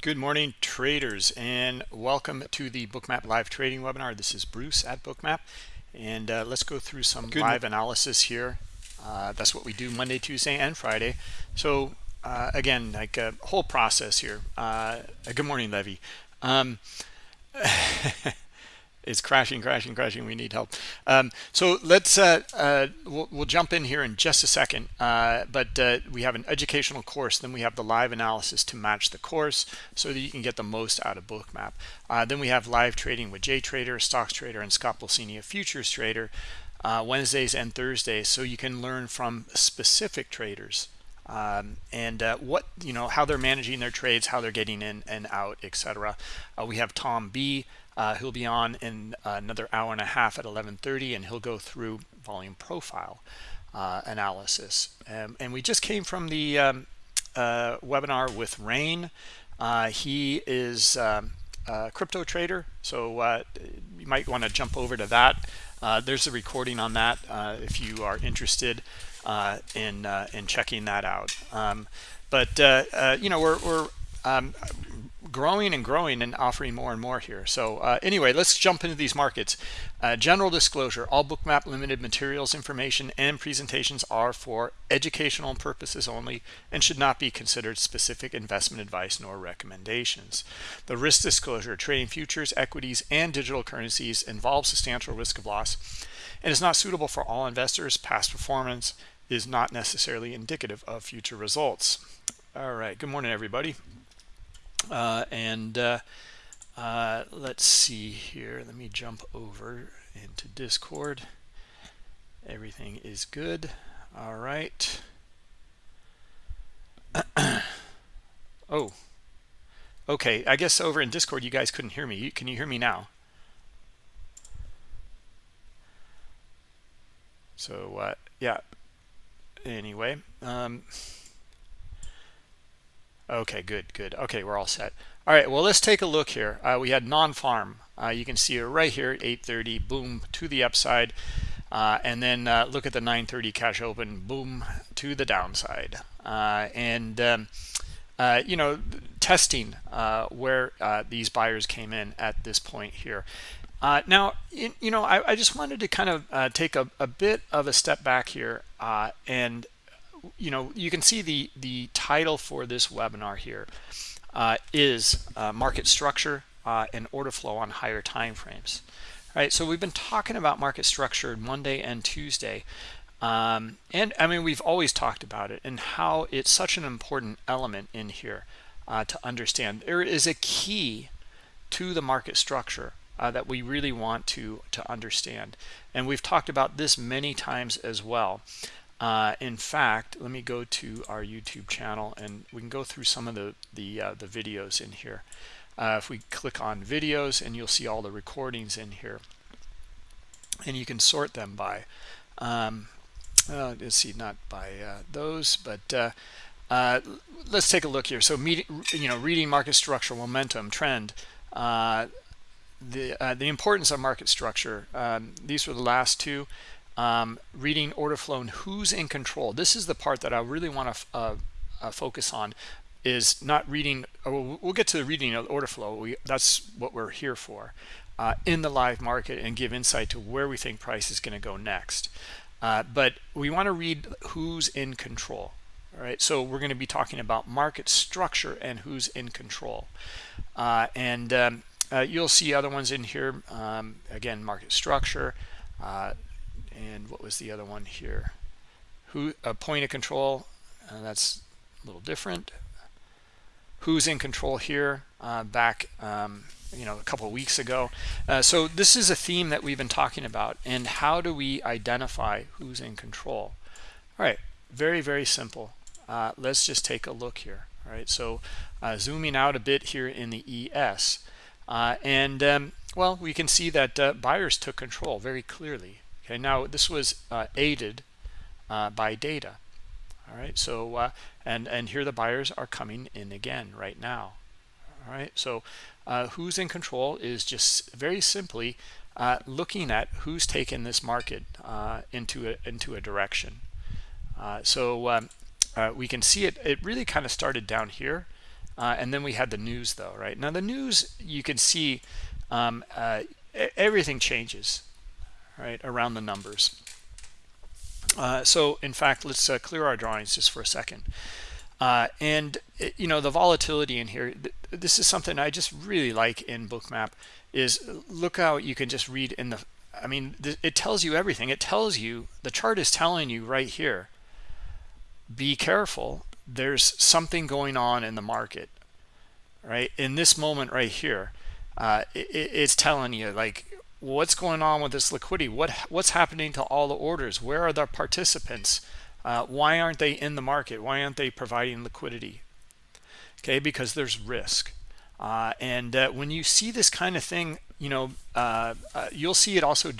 Good morning, traders, and welcome to the Bookmap live trading webinar. This is Bruce at Bookmap, and uh, let's go through some Good live analysis here. Uh, that's what we do Monday, Tuesday, and Friday. So uh, again, like a whole process here. Uh, good morning, Levy. Um, is crashing, crashing, crashing. We need help. Um, so let's uh, uh, we'll, we'll, jump in here in just a second. Uh, but uh, we have an educational course. Then we have the live analysis to match the course so that you can get the most out of Bookmap. Uh, then we have live trading with Jay Trader, Stocks Trader, and Scott Pulcini, a futures trader, uh, Wednesdays and Thursdays, so you can learn from specific traders. Um, and uh, what you know how they're managing their trades how they're getting in and out etc uh, we have tom b uh, he'll be on in another hour and a half at 11:30, and he'll go through volume profile uh, analysis. Um, and we just came from the um, uh, webinar with Rain. Uh, he is um, a crypto trader, so uh, you might want to jump over to that. Uh, there's a recording on that if you are interested in in checking that out. Um, but you know, we're, we're um, growing and growing and offering more and more here. So uh, anyway, let's jump into these markets. Uh, general disclosure, all Bookmap limited materials, information, and presentations are for educational purposes only and should not be considered specific investment advice nor recommendations. The risk disclosure, trading futures, equities, and digital currencies involves substantial risk of loss and is not suitable for all investors. Past performance is not necessarily indicative of future results. All right, good morning, everybody. Uh, and uh, uh, let's see here. Let me jump over into Discord. Everything is good. All right. oh, okay. I guess over in Discord, you guys couldn't hear me. Can you hear me now? So, uh, yeah. Anyway, um, Okay, good, good. Okay, we're all set. All right, well, let's take a look here. Uh, we had non-farm. Uh, you can see it right here at 830, boom, to the upside. Uh, and then uh, look at the 930 cash open, boom, to the downside. Uh, and, um, uh, you know, testing where these buyers came in at this point here. now, in, you know, I, I, just wanted to kind of take a, a, bit of a step back here and you know, you can see the, the title for this webinar here uh, is uh, market structure uh, and order flow on higher time frames. All right, so we've been talking about market structure Monday and Tuesday. Um, and I mean, we've always talked about it and how it's such an important element in here uh, to understand. There is a key to the market structure uh, that we really want to, to understand. And we've talked about this many times as well. Uh, in fact, let me go to our YouTube channel and we can go through some of the the, uh, the videos in here. Uh, if we click on videos and you'll see all the recordings in here. And you can sort them by um, let's see not by uh, those but uh, uh, let's take a look here. So you know reading market structure momentum trend the the importance of market structure um, these were the last two um, reading order flow and who's in control. This is the part that I really want to uh, uh, focus on is not reading. Uh, we'll, get to the reading of order flow. We, that's what we're here for uh, in the live market and give insight to where we think price is going to go next. Uh, but we want to read who's in control. All right, so we're going to be talking about market structure and who's in control. Uh, and um, you'll see other ones in here. Um, again, market structure, uh, and what was the other one here? Who a point of control uh, that's a little different. Who's in control here uh, back um, you know a couple weeks ago. Uh, so this is a theme that we've been talking about and how do we identify who's in control? All right very very simple. Uh, let's just take a look here all right? So uh, zooming out a bit here in the ES uh, and um, well we can see that buyers took control very clearly Okay, now this was uh, aided uh, by data. All right, so uh, and and here the buyers are coming in again right now. All right, so uh, who's in control is just very simply uh, looking at who's taken this market uh, into a into a direction. so um, we can see it. It really kind of started down here. and then we had the news though right now the news you can see um, everything changes right around the numbers. Uh, so in fact let's uh, clear our drawings just for a second. Uh, and it, you know the volatility in here th this is something i just really like in bookmap is look how you can just read in the i mean it tells you everything. It tells you the chart is telling you right here be careful there's something going on in the market right? In this moment right here uh, it, it's telling you like what's going on with this liquidity? What what's happening to all the orders? Where are the participants? Uh, why aren't they in the market? Why aren't they providing liquidity? Okay because there's risk. Uh, and uh, when you see this kind of thing you know uh, uh, you'll see it also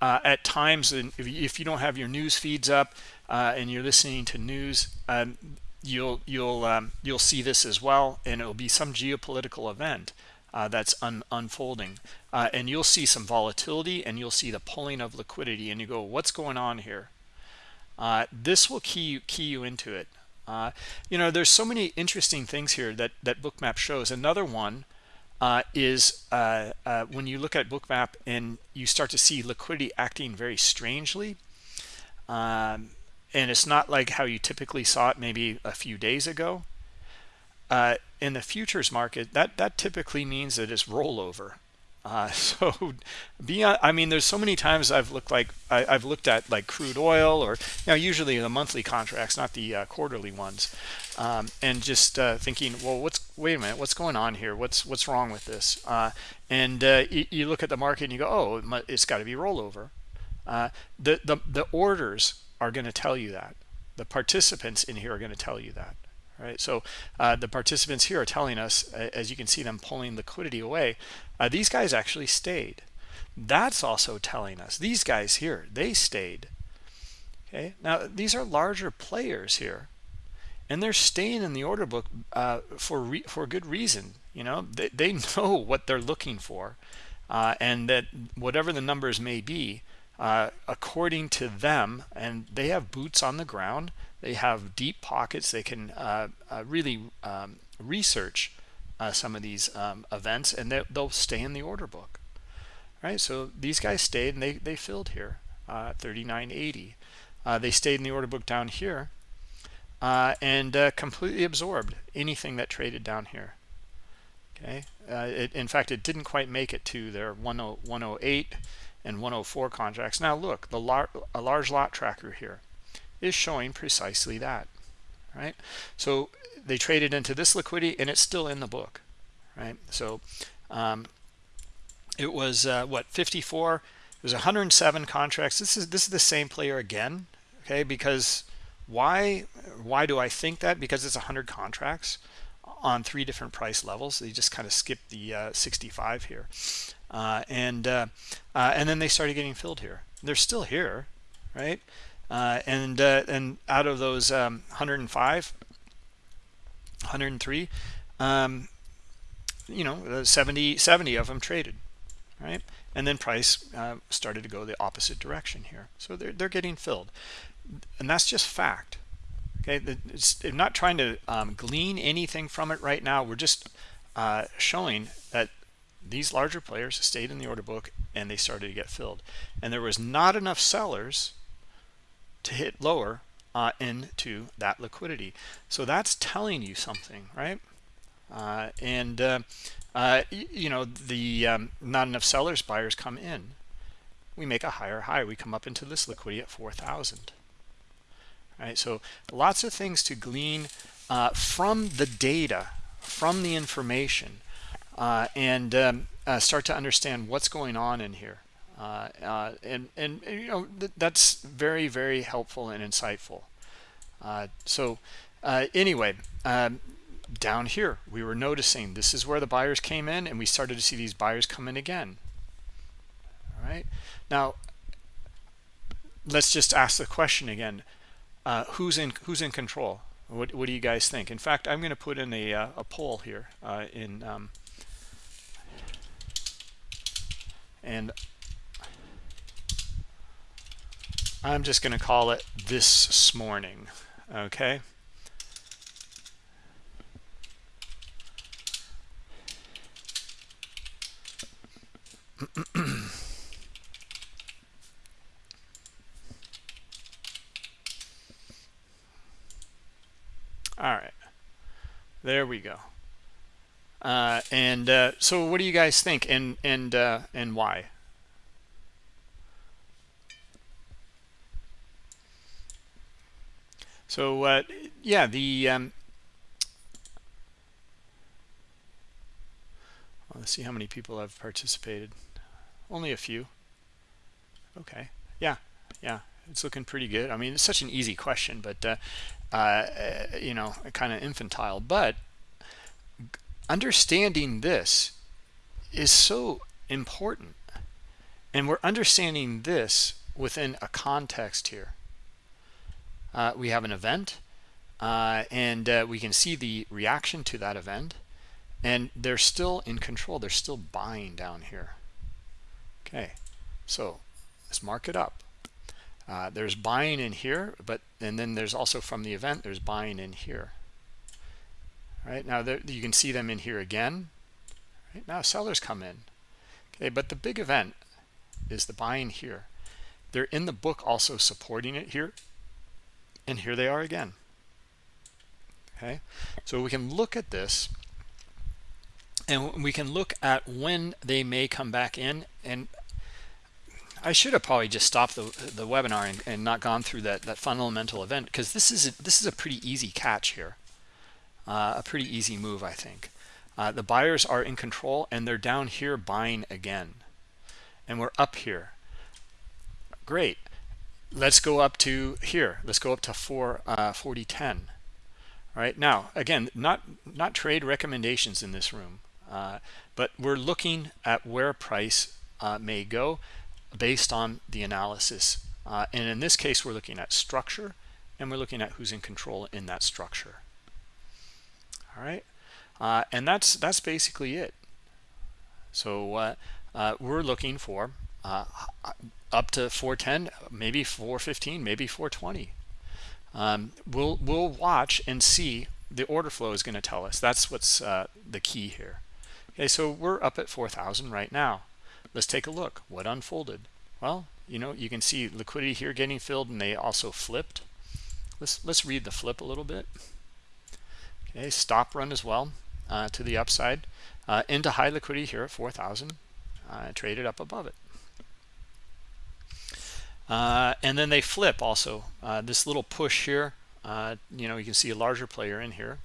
uh, at times if, if you don't have your news feeds up and you're listening to news um, you'll you'll um, you'll see this as well and it'll be some geopolitical event uh, that's un unfolding. Uh, and you'll see some volatility and you'll see the pulling of liquidity and you go what's going on here? Uh, this will key you, key you into it. Uh, you know there's so many interesting things here that that bookmap shows. Another one uh, is uh, when you look at bookmap and you start to see liquidity acting very strangely um, and it's not like how you typically saw it maybe a few days ago uh, in the futures market, that that typically means that it's rollover. Uh, so beyond, I mean, there's so many times I've looked like I, have looked at like crude oil or you know usually the monthly contracts, not the uh, quarterly ones, um, and just uh, thinking, well, what's wait a minute, what's going on here? What's what's wrong with this? Uh, and uh, you, you, look at the market and you go, oh, it has got to be rollover. Uh, the the the orders are going to tell you that. The participants in here are going to tell you that right? So uh, the participants here are telling us as you can see them pulling liquidity away uh, these guys actually stayed. That's also telling us these guys here they stayed. Okay now these are larger players here and they're staying in the order book uh, for for good reason you know? They, they know what they're looking for uh, and that whatever the numbers may be uh, according to them and they have boots on the ground they have deep pockets. They can uh, uh, really um, research uh, some of these um, events and they, will stay in the order book. Right, so these guys stayed and they, they filled here, uh, 39.80. Uh, they stayed in the order book down here uh, and completely absorbed anything that traded down here. Okay, it, in fact, it didn't quite make it to their 108 and 104 contracts. Now look, the lar a large lot tracker here is showing precisely that right? So they traded into this liquidity and it's still in the book right? So um, it was uh, what 54 it was 107 contracts. This is this is the same player again okay? Because why why do I think that? Because it's 100 contracts on three different price levels. They just kind of skipped the uh, 65 here. Uh, and uh, uh, and then they started getting filled here. They're still here right uh, and uh, and out of those um, 105 103 um, you know uh, 70 70 of them traded right? And then price uh, started to go the opposite direction here. So they're, they're getting filled. And that's just fact okay? It's, I'm not trying to um, glean anything from it right now. We're just uh, showing that these larger players stayed in the order book and they started to get filled. And there was not enough sellers to hit lower uh, into that liquidity. So that's telling you something, right? Uh, and, uh, uh you know, the um, not enough sellers, buyers come in. We make a higher high. We come up into this liquidity at 4,000. Right, so lots of things to glean uh, from the data, from the information, uh, and um, start to understand what's going on in here. Uh, uh, and and you know th that's very very helpful and insightful. Uh, so uh, anyway um, down here we were noticing this is where the buyers came in and we started to see these buyers come in again. All right now let's just ask the question again. Uh, who's in who's in control? What, what do you guys think? In fact I'm going to put in a, a poll here in um, and I'm just going to call it this morning, okay? All right, there we go. Uh, and uh, so what do you guys think and, and, uh, and why? So uh, yeah, the um, let's see how many people have participated. Only a few. Okay. Yeah. Yeah. It's looking pretty good. I mean, it's such an easy question, but uh, uh, you know, kind of infantile. But understanding this is so important. And we're understanding this within a context here. Uh, we have an event, uh, and uh, we can see the reaction to that event. And they're still in control. They're still buying down here. Okay, so let's mark it up. Uh, there's buying in here, but and then there's also from the event, there's buying in here. Right now, there, you can see them in here again. Right now, sellers come in. Okay, but the big event is the buying here. They're in the book also supporting it here, and here they are again. Okay, so we can look at this and we can look at when they may come back in and I should have probably just stopped the, the webinar and, and not gone through that, that fundamental event because this is a, this is a pretty easy catch here, uh, a pretty easy move, I think. Uh, the buyers are in control and they're down here buying again, and we're up here. Great. Let's go up to here. Let's go up to 4 uh, 4010. All right now, again, not not trade recommendations in this room, uh, but we're looking at where price uh, may go based on the analysis. Uh, and in this case, we're looking at structure and we're looking at who's in control in that structure. All right. Uh, and that's that's basically it. So uh, we're looking for up to 410, maybe 415, maybe 420. Um, we'll we'll watch and see the order flow is going to tell us. That's what's uh, the key here. Okay, so we're up at 4,000 right now. Let's take a look. What unfolded? Well, you know, you can see liquidity here getting filled and they also flipped. Let's, let's read the flip a little bit. Okay, stop run as well uh, to the upside uh, into high liquidity here at 4,000. Uh, traded up above it. Uh, and then they flip also. Uh, this little push here, uh, you know, you can see a larger player in here.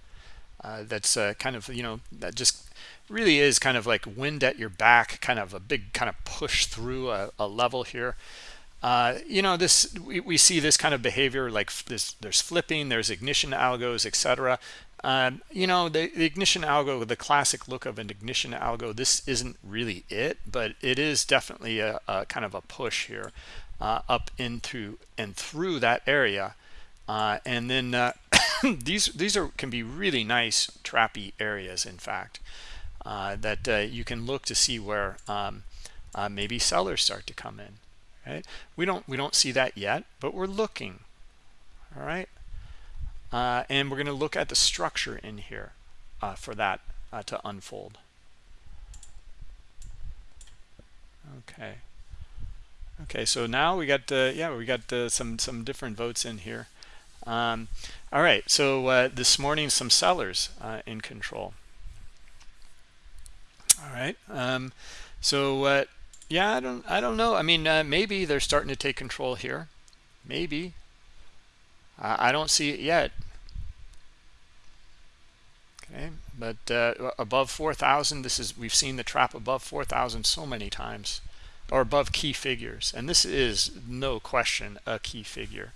Uh, that's uh, kind of, you know, that just really is kind of like wind at your back, kind of a big kind of push through a, a level here. Uh, you know, this we, we see this kind of behavior like this. There's flipping, there's ignition algos, etc. Um, you know, the, the, ignition algo, the classic look of an ignition algo, this isn't really it, but it is definitely a, a kind of a push here uh, up into and through that area. Uh, and then uh, these these are can be really nice trappy areas, in fact. Uh, that uh, you can look to see where um, uh, maybe sellers start to come in right we don't we don't see that yet but we're looking all right and we're going to look at the structure in here for that to unfold okay okay so now we got yeah we got some some different votes in here. Um, all right so this morning some sellers in control. All right um, so uh, yeah i don't i don't know. I mean uh, maybe they're starting to take control here. Maybe. I don't see it yet. Okay but uh, above 4000 this is we've seen the trap above 4000 so many times or above key figures and this is no question a key figure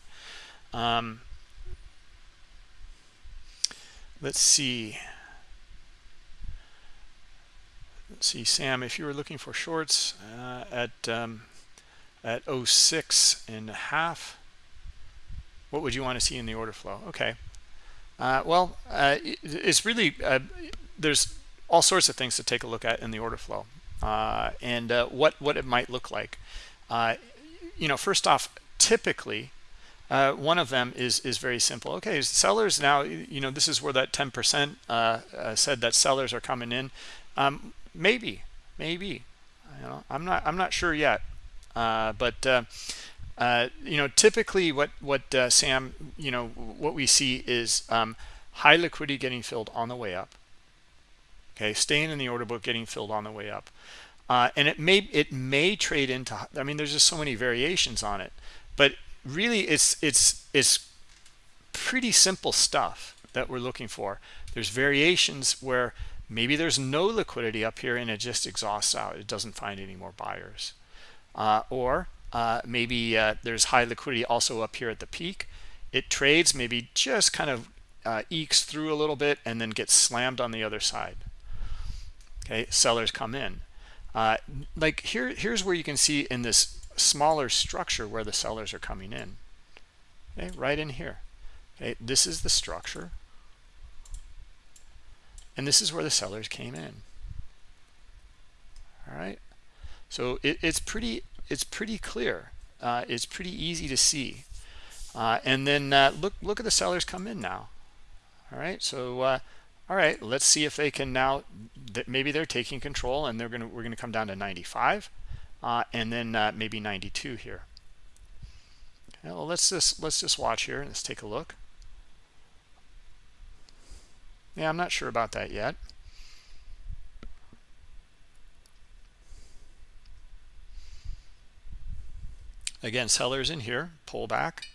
um, let's see Let's see, Sam, if you were looking for shorts uh, at um, at 06 and a half, what would you want to see in the order flow? Okay. Uh, well, uh, it's really, uh, there's all sorts of things to take a look at in the order flow and uh, what, what it might look like. you know, first off, typically, uh, one of them is is very simple. Okay, sellers now, you know, this is where that 10% uh, uh, said that sellers are coming in. Um, maybe maybe you know, I'm not I'm not sure yet, uh, but uh, uh, you know, typically what what uh, Sam, you know, what we see is um, high liquidity getting filled on the way up. Okay, staying in the order book, getting filled on the way up, uh, and it may it may trade into. I mean, there's just so many variations on it, but really, it's it's it's pretty simple stuff that we're looking for. There's variations where maybe there's no liquidity up here and it just exhausts out. It doesn't find any more buyers, uh, or uh, maybe uh, there's high liquidity also up here at the peak. It trades, maybe just kind of uh, ekes through a little bit and then gets slammed on the other side. Okay, sellers come in. Uh, like here, here's where you can see in this smaller structure where the sellers are coming in. Okay, right in here. Okay, this is the structure. And this is where the sellers came in. All right. So it, it's pretty it's pretty clear. Uh, it's pretty easy to see. Uh, and then uh, look look at the sellers come in now. All right, so uh, all right, let's see if they can now. That maybe they're taking control and they're gonna we're gonna come down to 95, uh, and then uh, maybe 92 here. Okay, well, let's just let's just watch here. And let's take a look. Yeah, I'm not sure about that yet. Again, sellers in here, pull back.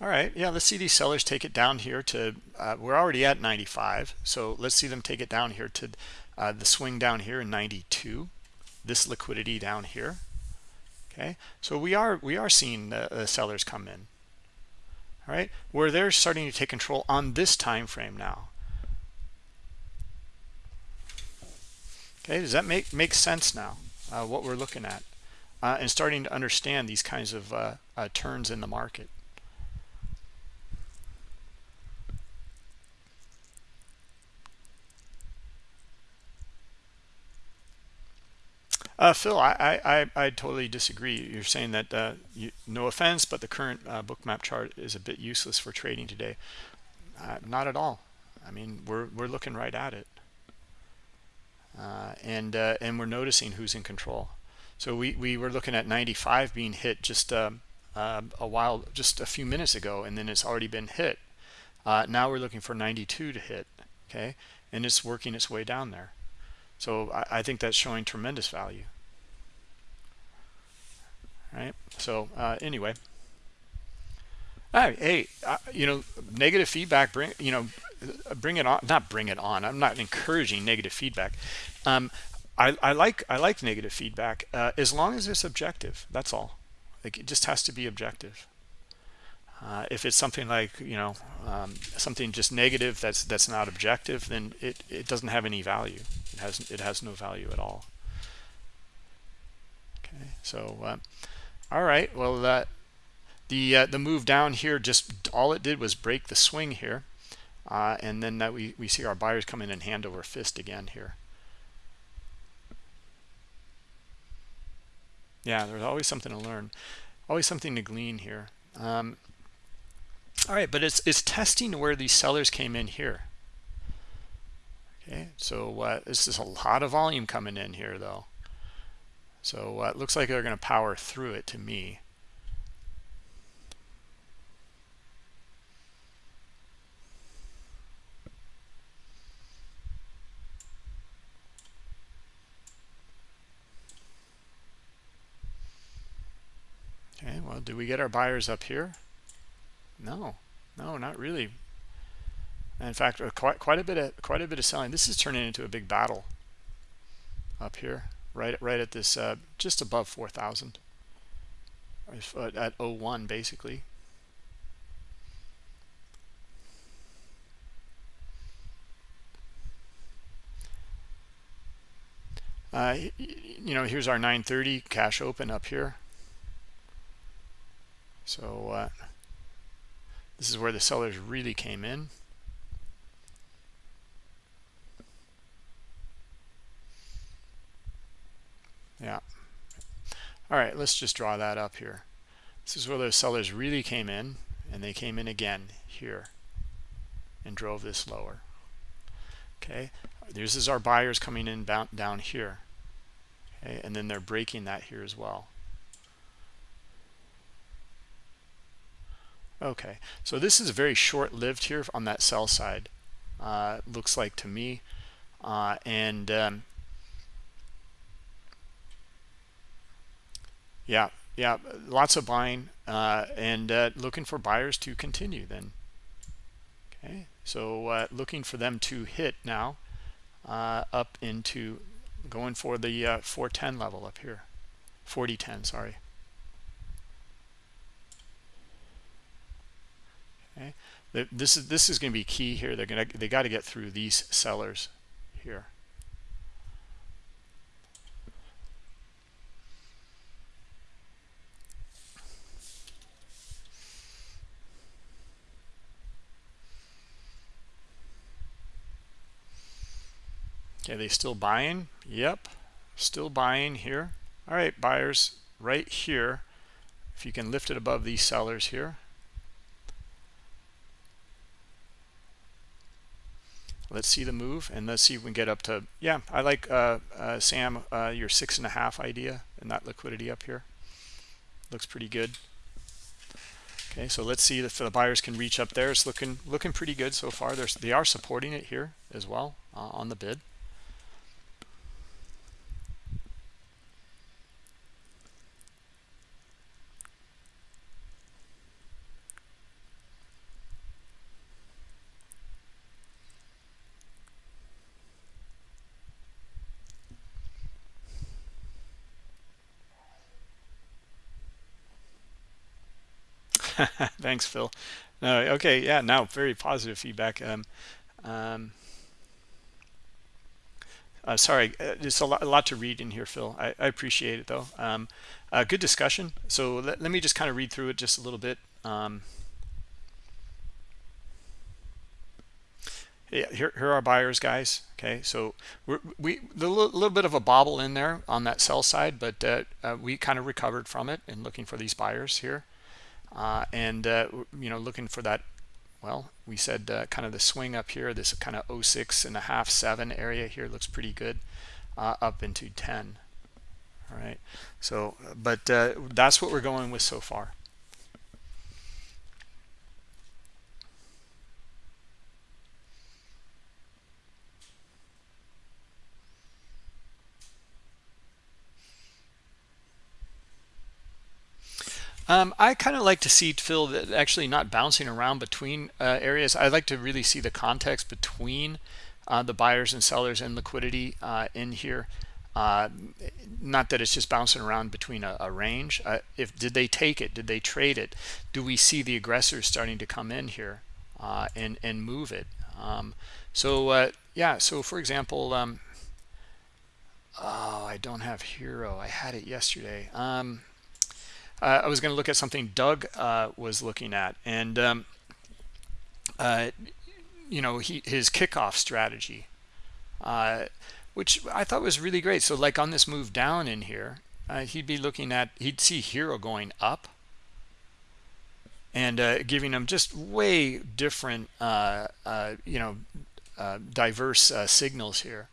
All right, yeah, let's see these sellers take it down here to, uh, we're already at 95. So let's see them take it down here to uh, the swing down here in 92. This liquidity down here. Okay, so we are we are seeing the, the sellers come in. All right, where they're starting to take control on this time frame now. Okay, does that make make sense now? Uh, what we're looking at? uh, and starting to understand these kinds of uh, uh, turns in the market. Uh, Phil, I, I, I totally disagree. You're saying that, uh, you, no offense, but the current uh, bookmap chart is a bit useless for trading today. Uh, not at all. I mean, we're, we're looking right at it. Uh, and, uh, and we're noticing who's in control. So we, we were looking at 95 being hit just um, uh, a while, just a few minutes ago, and then it's already been hit. Now we're looking for 92 to hit, okay? And it's working its way down there. So I, I think that's showing tremendous value. Right. So uh, anyway, hey, uh, you know, negative feedback. Bring you know, bring it on. Not bring it on. I'm not encouraging negative feedback. Um, I, I like I like negative feedback uh, as long as it's objective. That's all. Like it just has to be objective. Uh, if it's something like you know um, something just negative that's that's not objective, then it it doesn't have any value. It has it has no value at all. Okay, so uh, all right. Well, uh, the uh, the move down here just all it did was break the swing here, uh, and then that we we see our buyers come in and hand over fist again here. yeah there's always something to learn always something to glean here um, all right but it's it's testing where these sellers came in here? Okay so uh, this is a lot of volume coming in here though. So uh, it looks like they're going to power through it to me. Okay, well, do we get our buyers up here? No, no, not really. In fact, uh, quite quite a bit of quite a bit of selling. This is turning into a big battle up here, right right at this uh, just above 4,000 uh, at 01 basically. Uh, you know, here's our 930 cash open up here. So uh, this is where the sellers really came in. Yeah. All right, let's just draw that up here. This is where those sellers really came in, and they came in again here and drove this lower. Okay, this is our buyers coming in down here okay and then they're breaking that here as well okay so this is very short-lived here on that sell side uh, looks like to me uh, and um, yeah yeah lots of buying uh, and uh, looking for buyers to continue then. Okay so uh, looking for them to hit now uh, up into going for the uh, 410 level up here. 4010 sorry okay this is this is going to be key here they're gonna they got to get through these sellers here Okay, they still buying? Yep, still buying here. All right, buyers right here. If you can lift it above these sellers here. Let's see the move and let's see if we can get up to, yeah, I like, uh, uh, Sam, uh, your six and a half idea and that liquidity up here. Looks pretty good. Okay, so let's see if the buyers can reach up there. It's looking looking pretty good so far. There's, they are supporting it here as well uh, on the bid. Thanks, Phil. No, okay, yeah, now very positive feedback. Um, um, uh, sorry, uh, there's a lot, a lot, to read in here, Phil. I, I appreciate it, though. Um, uh, good discussion. So let, let, me just kind of read through it just a little bit. Um, yeah, here, here are buyers, guys. Okay, so we're, we a little, bit of a bobble in there on that sell side, but uh, uh, we kind of recovered from it and looking for these buyers here uh, and uh, you know looking for that well we said uh, kind of the swing up here this kind of 06 and a half 7 area here looks pretty good uh, up into 10 all right. So but uh, that's what we're going with so far Um, I kind of like to see Phil that actually not bouncing around between uh, areas. I like to really see the context between uh, the buyers and sellers and liquidity uh, in here. Uh, not that it's just bouncing around between a, a range. Uh, if did they take it? Did they trade it? Do we see the aggressors starting to come in here uh, and and move it? Um, so yeah. So for example, um, oh, I don't have hero. I had it yesterday. Um, uh, I was going to look at something Doug uh, was looking at, and um, uh, you know, he, his kickoff strategy, uh, which I thought was really great. So, like on this move down in here, uh, he'd be looking at, he'd see hero going up, and uh, giving him just way different, you know, diverse signals here.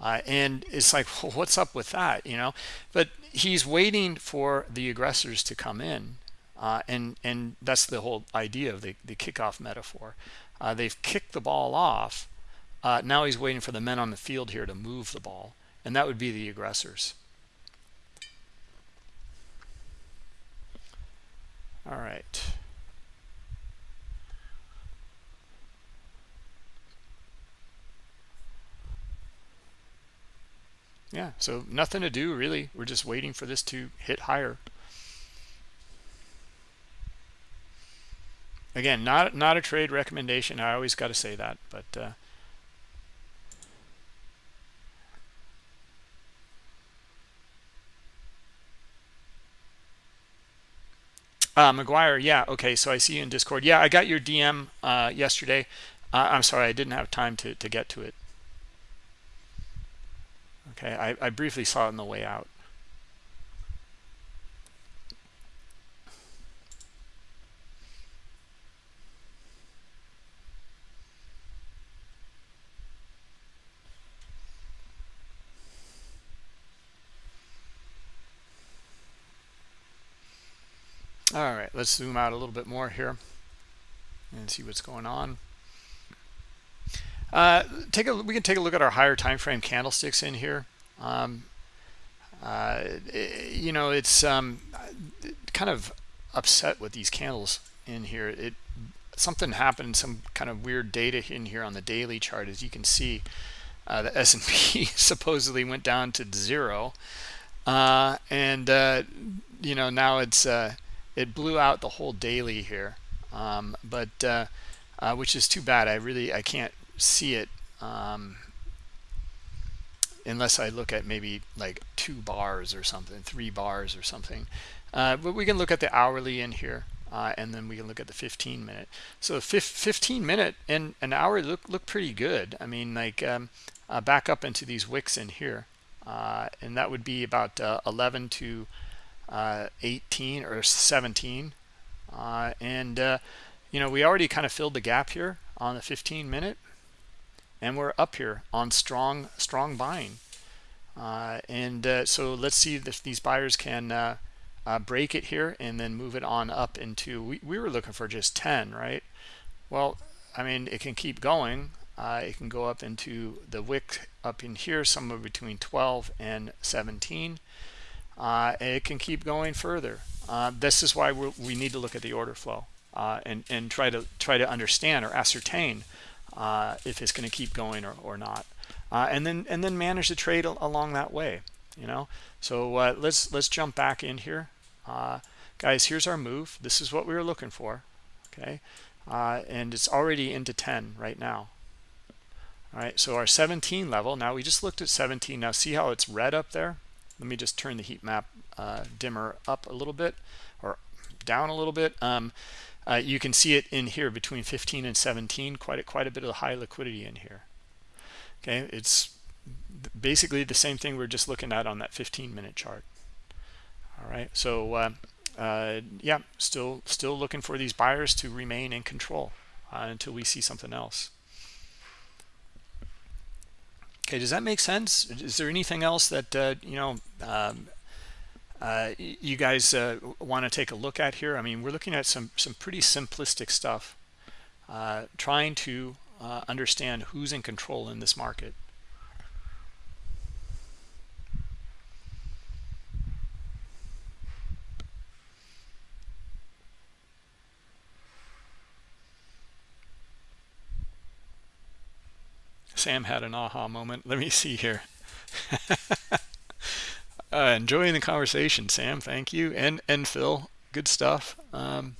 Uh, and it's like well, what's up with that you know but he's waiting for the aggressors to come in uh, and and that's the whole idea of the, the kickoff metaphor. Uh, they've kicked the ball off. Uh, now he's waiting for the men on the field here to move the ball and that would be the aggressors. All right yeah so nothing to do really we're just waiting for this to hit higher again not not a trade recommendation i always got to say that but uh, Uh, McGuire, yeah, okay, so I see you in Discord. Yeah, I got your DM uh, yesterday. Uh, I'm sorry, I didn't have time to, to get to it. Okay, I, I briefly saw it on the way out. All right, let's zoom out a little bit more here and see what's going on uh, take a we can take a look at our higher time frame candlesticks in here. Um, uh, it, you know it's um, kind of upset with these candles in here. It something happened some kind of weird data in here on the daily chart. As you can see uh, the S&P supposedly went down to zero. Uh, and uh, you know now it's it blew out the whole daily here. Um, but which is too bad. I really I can't see it um, unless I look at maybe like two bars or something three bars or something. Uh, but we can look at the hourly in here uh, and then we can look at the 15 minute. So 15 minute and an hour look look pretty good. I mean like um, uh, back up into these wicks in here uh, and that would be about uh, 11 to uh, 18 or 17 and you know we already kind of filled the gap here on the 15 minute and we're up here on strong strong buying. Uh, and uh, so let's see if these buyers can uh, uh break it here and then move it on up into we, we were looking for just 10 right? Well I mean it can keep going. Uh, it can go up into the wick up in here somewhere between 12 and 17 uh, and it can keep going further. This is why we need to look at the order flow and and try to try to understand or ascertain uh, if it's going to keep going or, or not. Uh, and then and then manage the trade along that way you know? So uh, let's let's jump back in here. Uh, guys here's our move. This is what we were looking for okay? Uh, and it's already into 10 right now. All right so our 17 level now we just looked at 17 now see how it's red up there? Let me just turn the heat map uh, dimmer up a little bit or down a little bit. Um, uh, you can see it in here between 15 and 17 quite a, quite a bit of high liquidity in here. Okay it's basically the same thing we're just looking at on that 15 minute chart. All right so uh, uh, yeah still still looking for these buyers to remain in control uh, until we see something else. Okay does that make sense? Is there anything else that uh, you know um, uh, you guys uh, want to take a look at here. I mean, we're looking at some some pretty simplistic stuff, uh, trying to uh, understand who's in control in this market. Sam had an aha moment. Let me see here. uh, enjoying the conversation, Sam. Thank you, and and Phil. Good stuff. Um,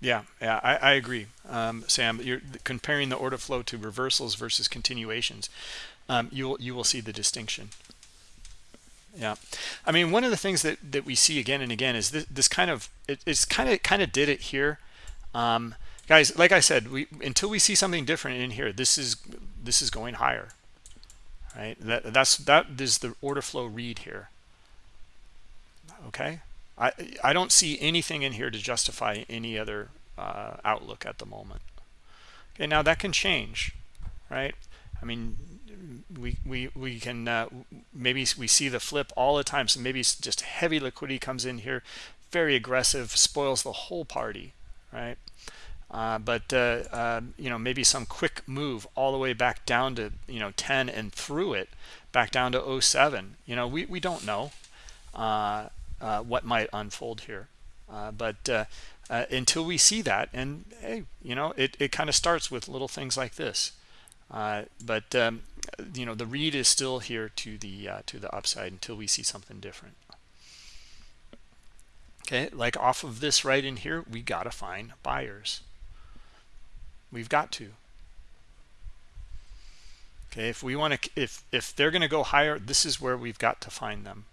Yeah, yeah, I, I agree, um, Sam. You're comparing the order flow to reversals versus continuations. Um, you will you will see the distinction yeah. I mean one of the things that that we see again and again is this, this kind of it, it's kind of kind of did it here. Um, guys like i said we until we see something different in here this is this is going higher. Right? That that's that is the order flow read here. Okay? I i don't see anything in here to justify any other uh, outlook at the moment. Okay now that can change. Right? I mean we we we can uh, maybe we see the flip all the time. So maybe just heavy liquidity comes in here very aggressive spoils the whole party right? Uh, but uh, um, you know maybe some quick move all the way back down to you know 10 and through it back down to 07 you know we, we don't know uh, uh, what might unfold here. Uh, but until we see that and hey you know it, it kind of starts with little things like this. But um, you know the read is still here to the uh, to the upside until we see something different. Okay like off of this right in here we got to find buyers. We've got to. Okay if we want to if if they're going to go higher this is where we've got to find them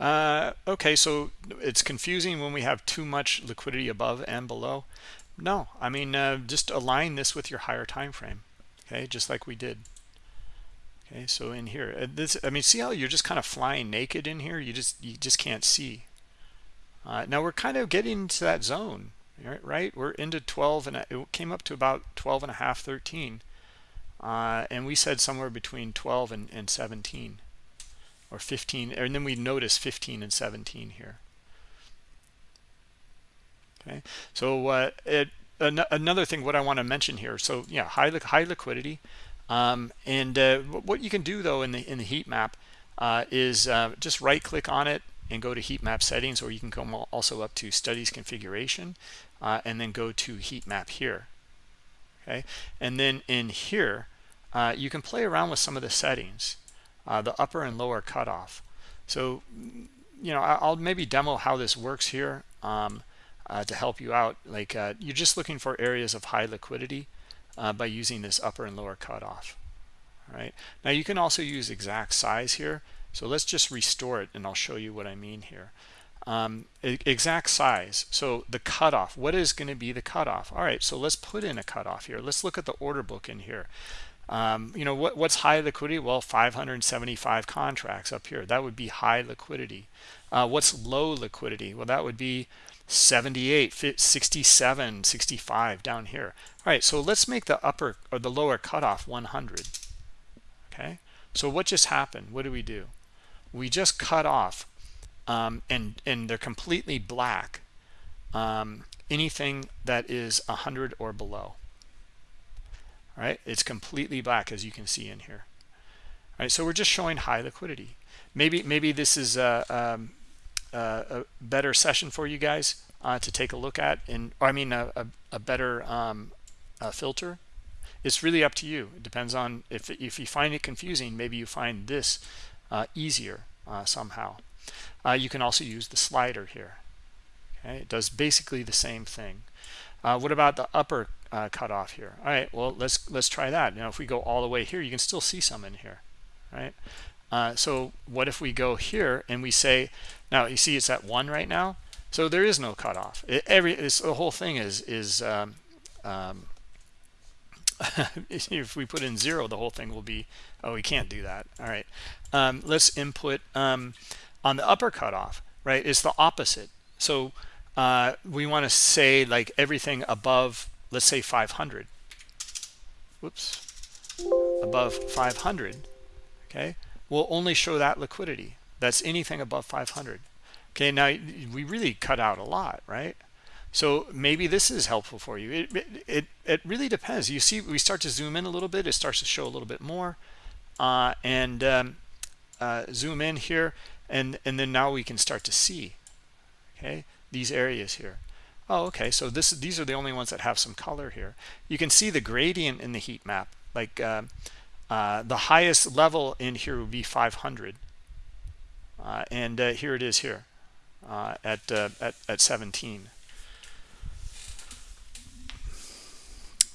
Uh, okay, so it's confusing when we have too much liquidity above and below. No, I mean, uh, just align this with your higher time frame, okay, just like we did. okay so in here uh, this i mean see how you're just kind of flying naked in here you just you just can't see uh, now we're kind of getting into that zone right we're into 12 and it came up to about 12 and a half 13 uh, and we said somewhere between 12 and, and 17 or 15 and then we notice 15 and 17 here. Okay so uh, it, an another thing what i want to mention here so yeah high high liquidity um, and uh, what you can do though in the in the heat map uh, is uh, just right click on it and go to heat map settings or you can come also up to studies configuration uh, and then go to heat map here. Okay and then in here uh, you can play around with some of the settings uh, the upper and lower cutoff. So you know I'll maybe demo how this works here um, uh, to help you out. Like uh, you're just looking for areas of high liquidity uh, by using this upper and lower cutoff. Right now you can also use exact size here. So let's just restore it and I'll show you what I mean here. Um, exact size. So the cutoff. What is going to be the cutoff? All right so let's put in a cutoff here. Let's look at the order book in here um, you know what, what's high liquidity? Well 575 contracts up here. That would be high liquidity. Uh, what's low liquidity? Well that would be 78 67 65 down here. All right so let's make the upper or the lower cutoff 100 okay? So what just happened? What do we do? We just cut off um, and and they're completely black um, anything that is 100 or below right? It's completely black as you can see in here. All right so we're just showing high liquidity. Maybe maybe this is a, um, a better session for you guys uh, to take a look at and i mean a, a, a better um, filter. It's really up to you. It depends on if if you find it confusing maybe you find this uh, easier uh, somehow. Uh, you can also use the slider here. Okay it does basically the same thing uh, what about the upper uh, cutoff here? All right well let's let's try that. Now if we go all the way here you can still see some in here right? Uh, so what if we go here and we say now you see it's at one right now? So there is no cutoff. It, every the whole thing is is um, um, if we put in zero the whole thing will be oh we can't do that. All right um, let's input um, on the upper cutoff right it's the opposite. So uh, we want to say like everything above let's say 500 whoops. Above 500 okay will only show that liquidity. That's anything above 500 okay now we really cut out a lot right? So maybe this is helpful for you. It, it it really depends. You see we start to zoom in a little bit it starts to show a little bit more uh, and um, uh, zoom in here and and then now we can start to see okay these areas here. Oh okay so this these are the only ones that have some color here. You can see the gradient in the heat map like uh, uh, the highest level in here would be 500 uh, and uh, here it is here uh, at, uh, at at 17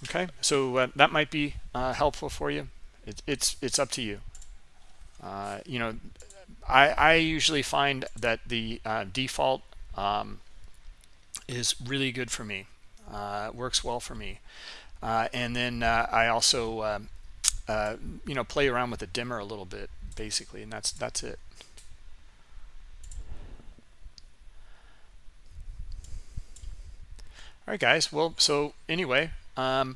okay so that might be helpful for you. It, it's it's up to you. You know I, I usually find that the default um, is really good for me. Uh, works well for me. Uh, and then uh, I also um, uh, you know play around with the dimmer a little bit basically and that's that's it. All right guys. Well so anyway um,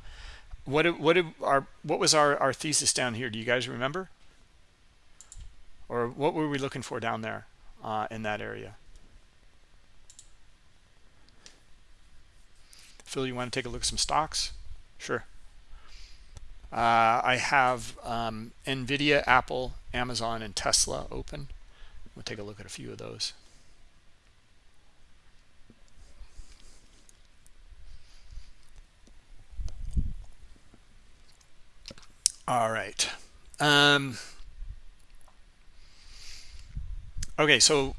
what what did our what was our our thesis down here? Do you guys remember? Or what were we looking for down there uh, in that area Phil, you want to take a look at some stocks? Sure. Uh, I have um, NVIDIA, Apple, Amazon, and Tesla open. We'll take a look at a few of those. All right. Um, okay, so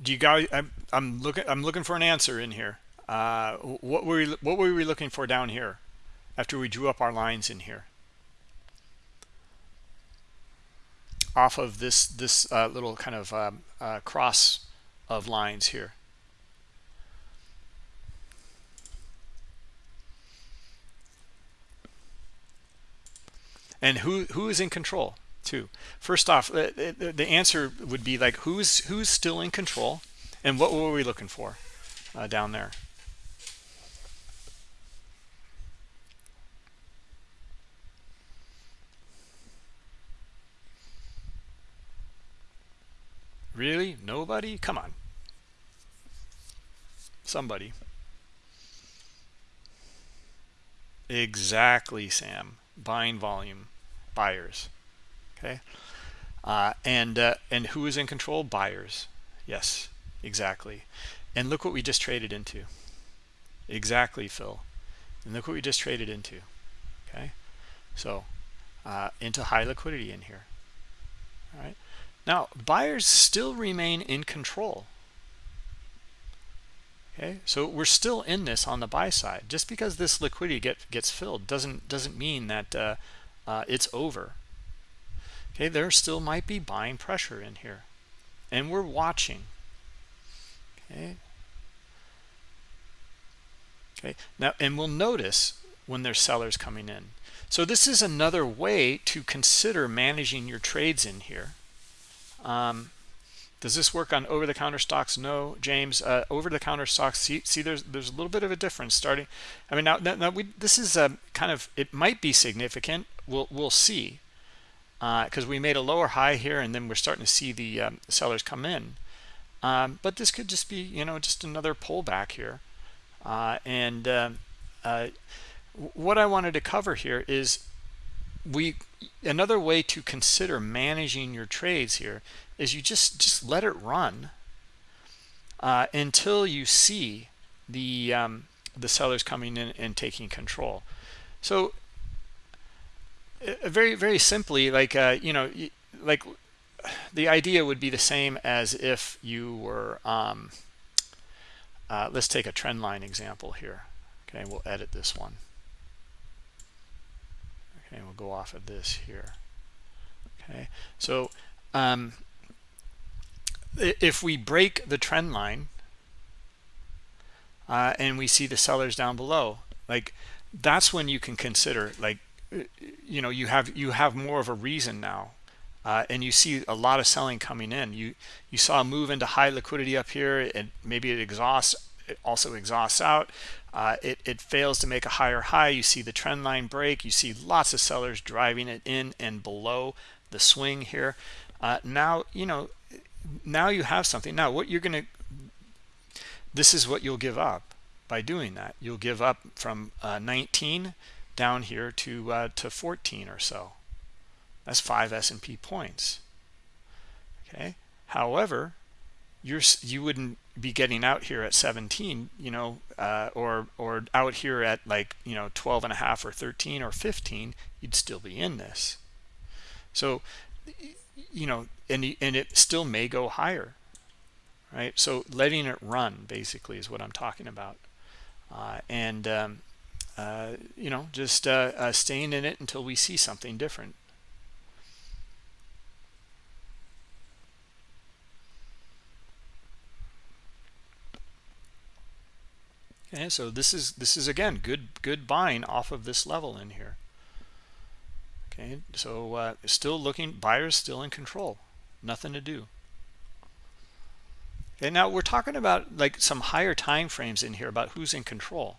do you guys? I'm, I'm looking. I'm looking for an answer in here. Uh, what were we, what were we looking for down here after we drew up our lines in here? Off of this this uh, little kind of um, uh, cross of lines here. And who who is in control? too first off the, the answer would be like who's who's still in control and what were we looking for uh, down there really? Nobody? Come on. Somebody. Exactly sam. Buying volume. Buyers. Okay? Uh, and uh, and who is in control? Buyers. Yes. Exactly. And look what we just traded into. Exactly phil. And look what we just traded into. Okay? So uh, into high liquidity in here. All right now buyers still remain in control. Okay? So we're still in this on the buy side. Just because this liquidity get, gets filled doesn't doesn't mean that uh, uh, it's over. Okay? There still might be buying pressure in here. And we're watching. Okay? Okay? Now and we'll notice when there's sellers coming in. So this is another way to consider managing your trades in here um, does this work on over-the-counter stocks? No james. Uh, over-the-counter stocks see, see there's there's a little bit of a difference starting i mean now, now, we this is um, kind of it might be significant. We'll we'll see because uh, we made a lower high here and then we're starting to see the um, sellers come in. Um, but this could just be you know just another pullback here. Uh, and um, uh, what i wanted to cover here is we another way to consider managing your trades here is you just just let it run uh, until you see the um, the sellers coming in and taking control. So uh, very very simply like uh, you know like the idea would be the same as if you were um, uh, let's take a trend line example here. Okay we'll edit this one okay we'll go off of this here. Okay. So um, if we break the trend line uh, and we see the sellers down below like that's when you can consider like you know you have you have more of a reason now uh, and you see a lot of selling coming in. You you saw a move into high liquidity up here. And maybe it exhausts it also exhausts out. Uh, it, it fails to make a higher high. You see the trend line break. You see lots of sellers driving it in and below the swing here. Uh, now you know now you have something. Now what you're going to this is what you'll give up by doing that. You'll give up from uh, 19 down here to uh, to 14 or so. That's five S&P points. Okay? However you're you wouldn't be getting out here at 17 you know uh, or or out here at like you know 12 and a half or 13 or 15 you'd still be in this. So you know and and it still may go higher right? So letting it run basically is what i'm talking about. Uh, and um, uh, you know just uh, uh, staying in it until we see something different okay so this is this is again good good buying off of this level in here. Okay so uh, still looking buyers still in control. Nothing to do. Okay now we're talking about like some higher time frames in here about who's in control.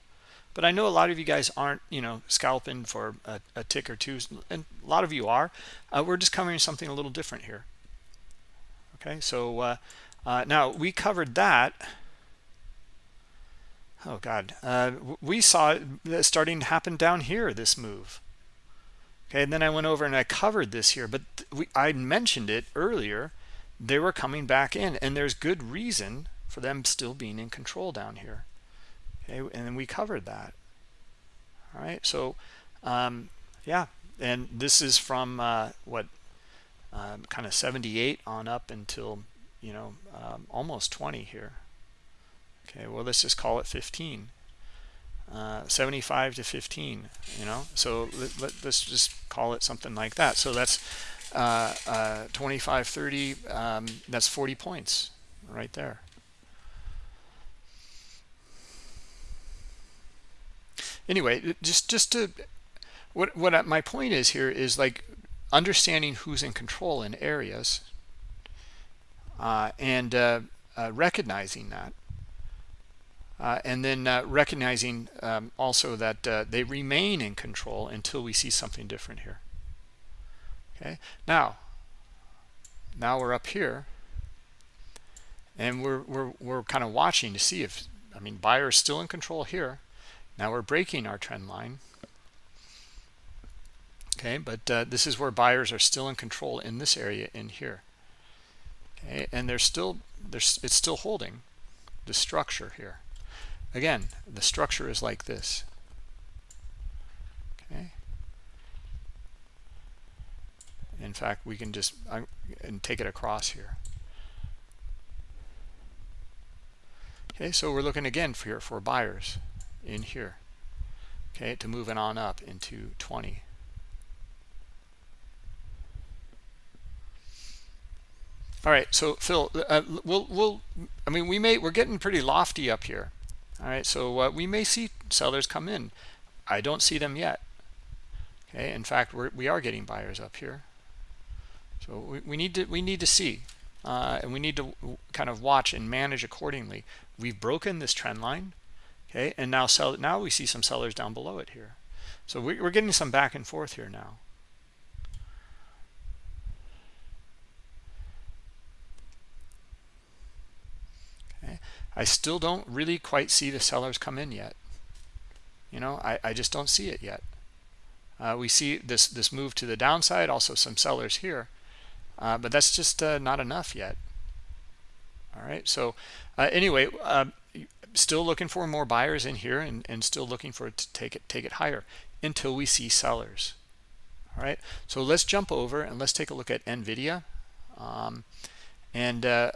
But I know a lot of you guys aren't you know scalping for a, a tick or two and a lot of you are. Uh, we're just covering something a little different here. Okay so uh, uh, now we covered that oh god. Uh, we saw it starting to happen down here this move. Okay and then i went over and i covered this here but we, i mentioned it earlier. They were coming back in and there's good reason for them still being in control down here. Okay and then we covered that. All right so um, yeah and this is from uh, what um, kind of 78 on up until you know um, almost 20 here okay well let's just call it 15 uh, 75 to 15 you know? So let, let, us just call it something like that. So that's uh, uh, 25 30 um, that's 40 points right there. Anyway just just to what what my point is here is like understanding who's in control in areas uh, and uh, uh, recognizing that uh, and then uh, recognizing um, also that uh, they remain in control until we see something different here. Okay? Now now we're up here and we're we're, we're kind of watching to see if I mean buyer is still in control here. Now we're breaking our trend line. Okay? But uh, this is where buyers are still in control in this area in here. Okay? And they're still there's it's still holding the structure here again the structure is like this. Okay. In fact we can just uh, and take it across here. Okay so we're looking again for for buyers in here. Okay to moving on up into 20 all right so phil uh, we'll we'll i mean we may we're getting pretty lofty up here all right so uh, we may see sellers come in i don't see them yet. Okay in fact we're we are getting buyers up here. So we, we need to we need to see uh, and we need to kind of watch and manage accordingly. We've broken this trend line okay and now sell now we see some sellers down below it here. So we, we're getting some back and forth here now okay i still don't really quite see the sellers come in yet. You know i i just don't see it yet. Uh, we see this this move to the downside also some sellers here uh, but that's just uh, not enough yet. All right so uh, anyway uh, still looking for more buyers in here and, and still looking for it to take it take it higher until we see sellers. All right so let's jump over and let's take a look at nvidia. Um, and uh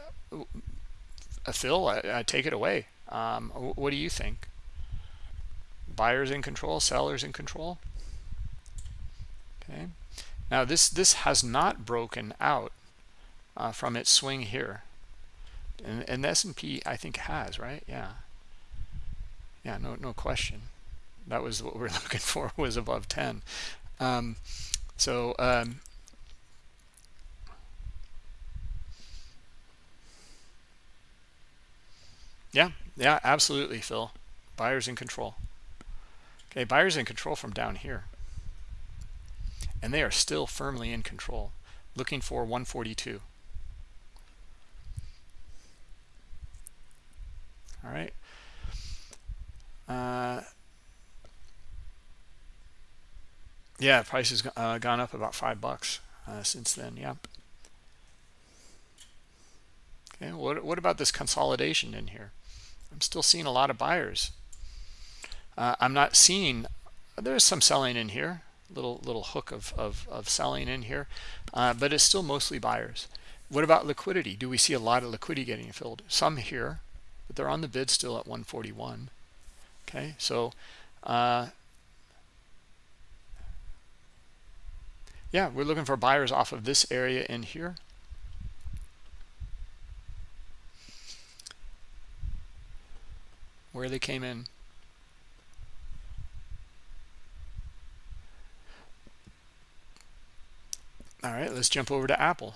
phil take it away. Um, what do you think? Buyers in control sellers in control? Okay. Now this this has not broken out uh, from its swing here. And, and the S&P I think has right? Yeah. Yeah no no question. That was what we're looking for was above 10 um, so um, yeah yeah absolutely Phil. Buyers in control. Okay buyers in control from down here. And they are still firmly in control looking for 142 all right. Uh, yeah price has uh, gone up about five bucks uh, since then yeah okay what, what about this consolidation in here i'm still seeing a lot of buyers. Uh, i'm not seeing there's some selling in here little little hook of, of, of selling in here uh, but it's still mostly buyers. What about liquidity? Do we see a lot of liquidity getting filled? Some here but they're on the bid still at 141 okay so uh, yeah we're looking for buyers off of this area in here where they came in. All right let's jump over to apple.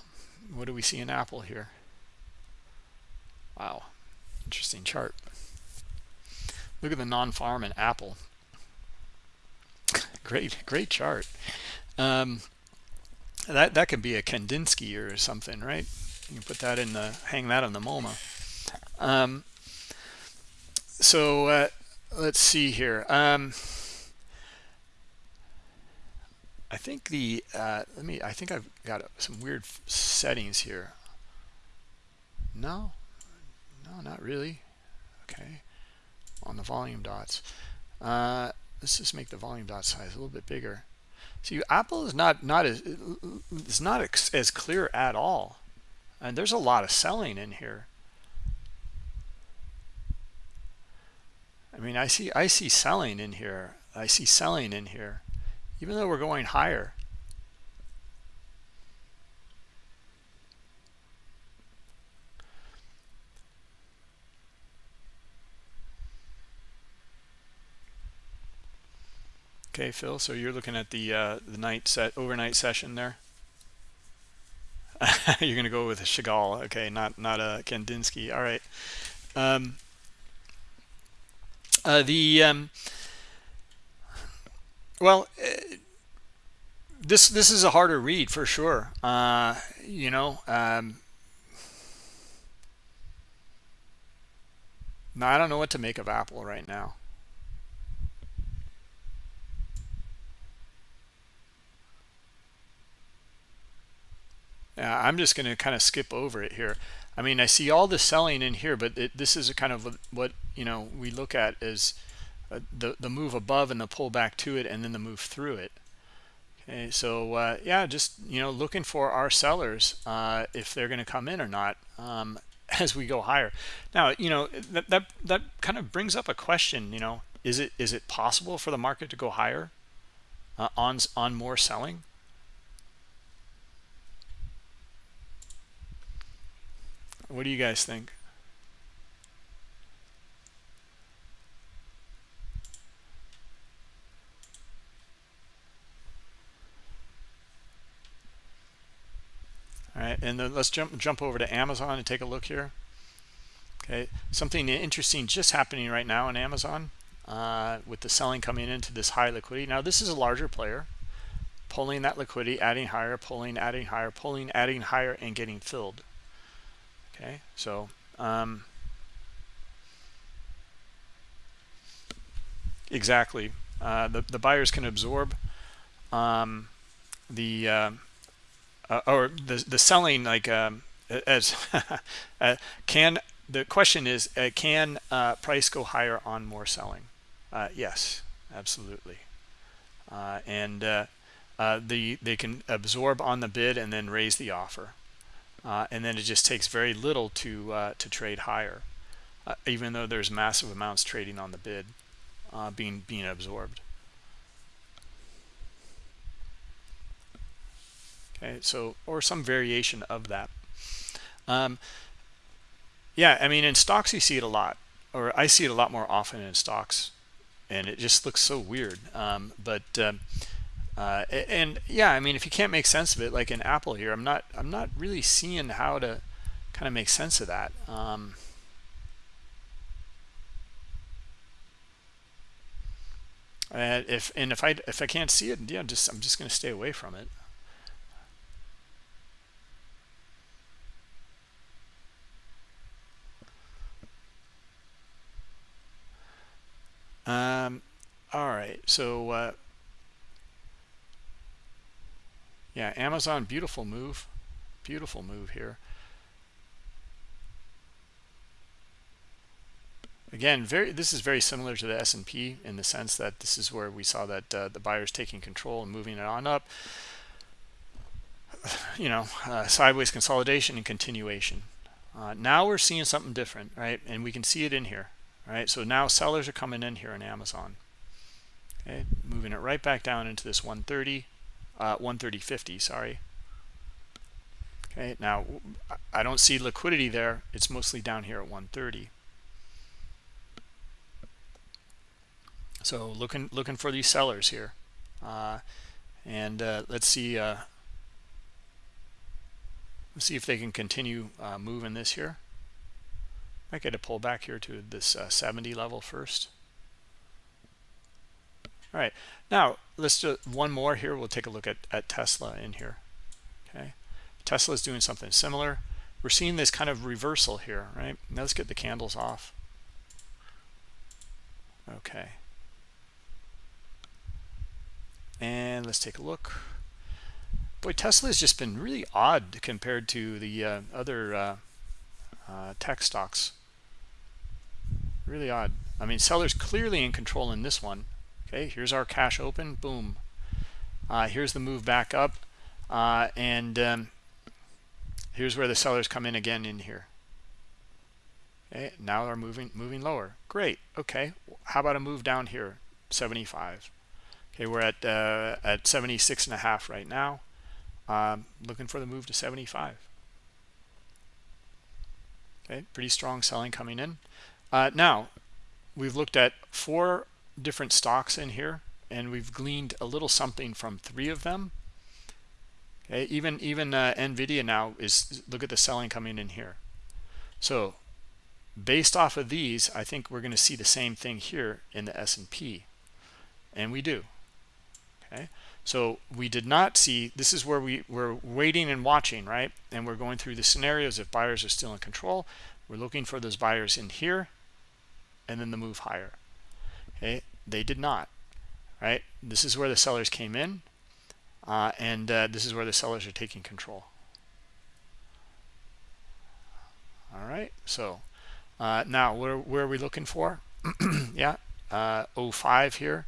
What do we see in apple here? Wow interesting chart. Look at the non-farm in apple. Great great chart. Um, that that could be a kandinsky or something right? You can put that in the hang that on the moma. Um, so uh, let's see here. Um, I think the uh, let me I think I've got some weird settings here. No? No not really. Okay. On the volume dots. Uh, let's just make the volume dot size a little bit bigger. See Apple is not not as it's not as clear at all. And there's a lot of selling in here I mean I see I see selling in here I see selling in here even though we're going higher okay phil so you're looking at the uh the night set overnight session there You're going to go with a Chagall. Okay, not not a Kandinsky. All right. Um, uh, the um, well, uh, this this is a harder read for sure. Uh, you know, um, I don't know what to make of Apple right now. I'm just going to kind of skip over it here. I mean, I see all the selling in here, but it, this is a kind of what, you know, we look at as uh, the, the move above and the pull back to it and then the move through it. Okay, so uh, yeah, just, you know, looking for our sellers, uh, if they're going to come in or not um, as we go higher. Now, you know, that, that, that kind of brings up a question, you know, is it is it possible for the market to go higher uh, on, on more selling? What do you guys think? All right, and then let's jump jump over to Amazon and take a look here. Okay, something interesting just happening right now in Amazon uh, with the selling coming into this high liquidity. Now this is a larger player, pulling that liquidity, adding higher, pulling, adding higher, pulling, adding higher, and getting filled okay. So um, exactly. Uh, the, the buyers can absorb um, the uh, uh, or the the selling like um, as uh, can the question is uh, can uh, price go higher on more selling? Yes absolutely. And the they can absorb on the bid and then raise the offer uh, and then it just takes very little to uh, to trade higher uh, even though there's massive amounts trading on the bid uh, being being absorbed. Okay so or some variation of that. Um, yeah I mean in stocks you see it a lot or I see it a lot more often in stocks and it just looks so weird. Um, but um, uh, and yeah i mean if you can't make sense of it like in apple here i'm not i'm not really seeing how to kind of make sense of that um, and if and if i if i can't see it yeah just i'm just going to stay away from it. Um all right so uh yeah amazon beautiful move. Beautiful move here. Again very this is very similar to the S&P in the sense that this is where we saw that uh, the buyers taking control and moving it on up. You know uh, sideways consolidation and continuation. Uh, now we're seeing something different right? And we can see it in here right? So now sellers are coming in here in Amazon. Okay moving it right back down into this 130 uh, 130.50 sorry. Okay now I don't see liquidity there. It's mostly down here at 130 so looking looking for these sellers here. Uh, and uh, let's see uh, let's see if they can continue uh, moving this here. Might get a pullback here to this uh, 70 level first all right. Now let's do one more here. We'll take a look at, at tesla in here. Okay. Tesla is doing something similar. We're seeing this kind of reversal here right? Now let's get the candles off. Okay. And let's take a look. Boy tesla has just been really odd compared to the uh, other uh, uh, tech stocks. Really odd. I mean sellers clearly in control in this one okay here's our cash open boom. Uh, here's the move back up uh, and um, here's where the sellers come in again in here. Okay now they're moving moving lower. Great okay how about a move down here 75 okay we're at uh, at 76 and a half right now. Um, looking for the move to 75 okay pretty strong selling coming in. Uh, now we've looked at four different stocks in here and we've gleaned a little something from three of them Okay, even even uh, Nvidia now is look at the selling coming in here. So based off of these, I think we're going to see the same thing here in the S&P, and we do. Okay, so we did not see. This is where we we're waiting and watching, right? And we're going through the scenarios if buyers are still in control. We're looking for those buyers in here, and then the move higher. Okay, they did not. Right, this is where the sellers came in uh, and uh, this is where the sellers are taking control. All right so uh, now where, where are we looking for? Yeah uh, 05 here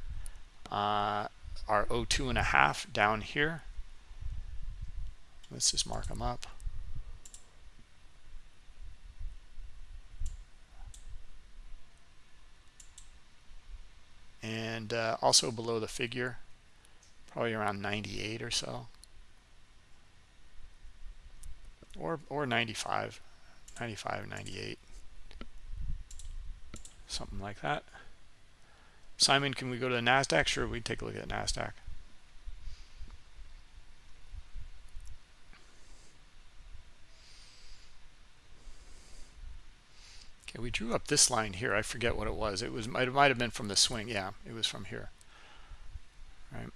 uh, our 02 and a half down here. Let's just mark them up and uh, also below the figure probably around 98 or so. Or or 95 95 98 something like that. Simon can we go to the Nasdaq? Sure we take a look at Nasdaq okay we drew up this line here I forget what it was it was it might have been from the swing yeah it was from here right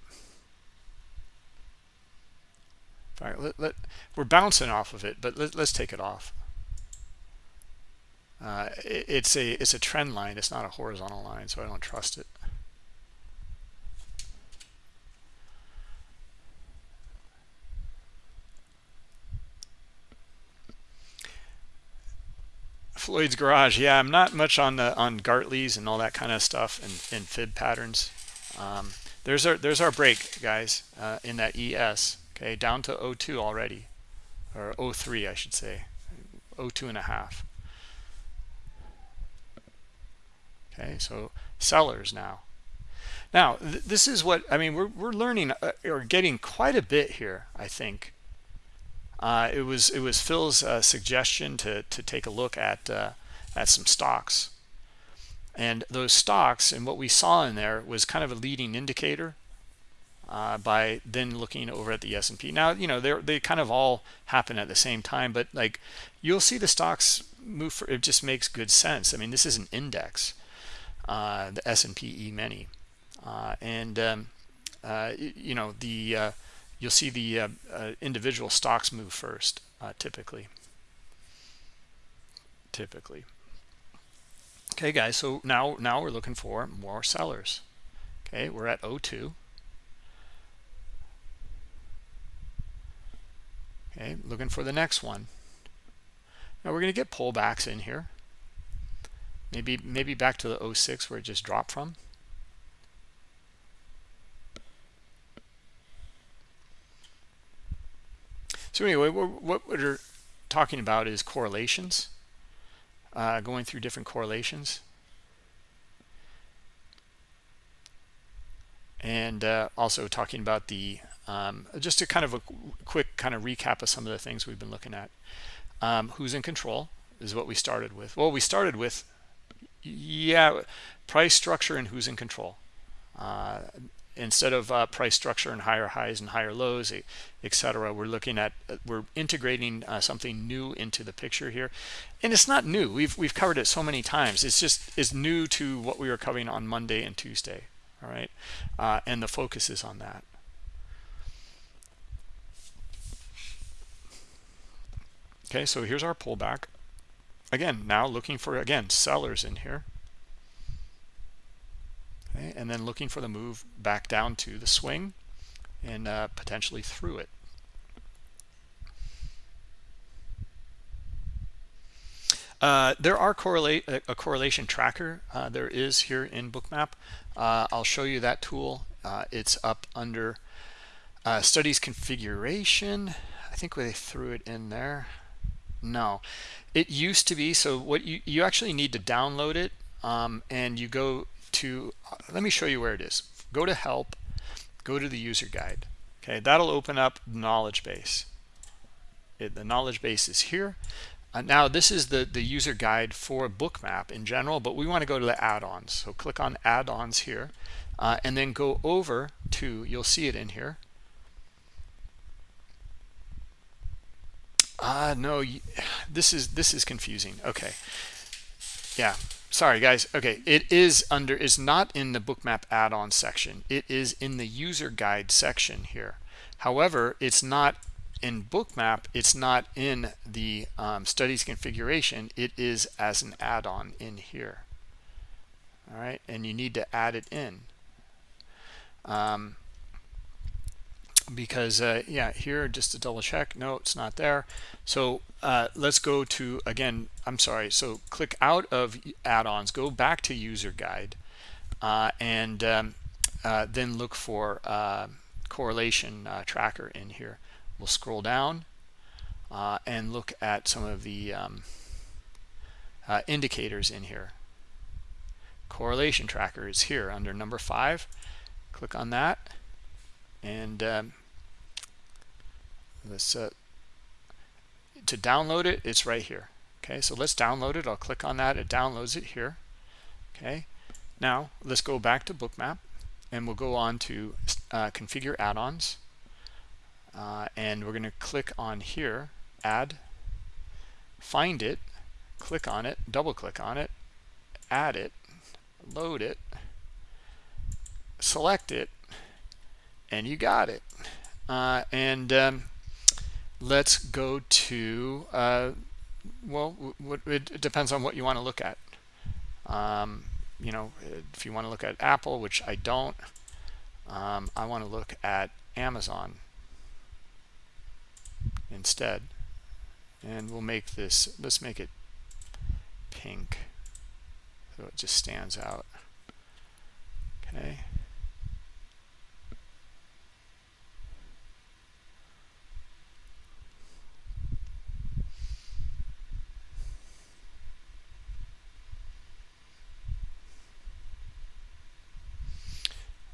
fact, let, let, we're bouncing off of it, but let, us take it off. Uh, it, it's a it's a trend line. It's not a horizontal line, so I don't trust it. Floyd's Garage. Yeah, I'm not much on the on Gartley's and all that kind of stuff and, and fib patterns. Um, there's our there's our break, guys, uh, in that ES okay? Down to 02 already. Or 03 I should say. 02 and a half. Okay so sellers now. Now th this is what I mean we're, we're learning uh, or getting quite a bit here I think uh, it was it was Phil's uh, suggestion to to take a look at uh, at some stocks and those stocks and what we saw in there was kind of a leading indicator uh, by then looking over at the S&P. Now, you know, they they kind of all happen at the same time, but like you'll see the stocks move for it just makes good sense. I mean, this is an index, uh, the S&P E-mini. Uh, and um, you know, the you'll see the uh, individual stocks move first typically. Typically. Okay, guys, so now now we're looking for more sellers. Okay, we're at 02. okay looking for the next one now we're going to get pullbacks in here maybe maybe back to the 06 where it just dropped from so anyway what we're talking about is correlations uh, going through different correlations and uh, also talking about the um, just a kind of a quick kind of recap of some of the things we've been looking at. Um, who's in control is what we started with. Well, we started with, yeah, price structure and who's in control. Uh, instead of uh, price structure and higher highs and higher lows, etc., we're looking at we're integrating uh, something new into the picture here, and it's not new. We've we've covered it so many times. It's just is new to what we were covering on Monday and Tuesday. All right, uh, and the focus is on that. okay so here's our pullback again now looking for again sellers in here okay and then looking for the move back down to the swing and uh, potentially through it. Uh, there are correlate a correlation tracker uh, there is here in bookmap. Uh, I'll show you that tool. Uh, it's up under uh, studies configuration. I think they threw it in there. No, it used to be. So what you, you actually need to download it um, and you go to, uh, let me show you where it is. Go to help, go to the user guide. Okay, that'll open up knowledge base. It, the knowledge base is here. Uh, now this is the, the user guide for bookmap in general, but we want to go to the add-ons. So click on add-ons here uh, and then go over to, you'll see it in here, Uh, no, this is this is confusing. Okay. Yeah. Sorry, guys. Okay. It is under, is not in the bookmap add-on section. It is in the user guide section here. However, it's not in bookmap. It's not in the um, studies configuration. It is as an add-on in here. All right. And you need to add it in. Um, because uh, yeah here just to double check no it's not there. So uh, let's go to again I'm sorry so click out of add-ons go back to user guide uh, and um, uh, then look for uh, correlation uh, tracker in here. We'll scroll down and look at some of the um, indicators in here. Correlation tracker is here under number five. Click on that and um, let's uh, to download it it's right here. Okay so let's download it. I'll click on that. It downloads it here. Okay now let's go back to bookmap and we'll go on to uh, configure add-ons. Uh, and we're going to click on here add find it click on it double click on it add it load it select it and you got it. Uh, and um, let's go to uh, well it depends on what you want to look at. Um, you know if you want to look at Apple which I don't um, I want to look at Amazon instead. And we'll make this let's make it pink so it just stands out. Okay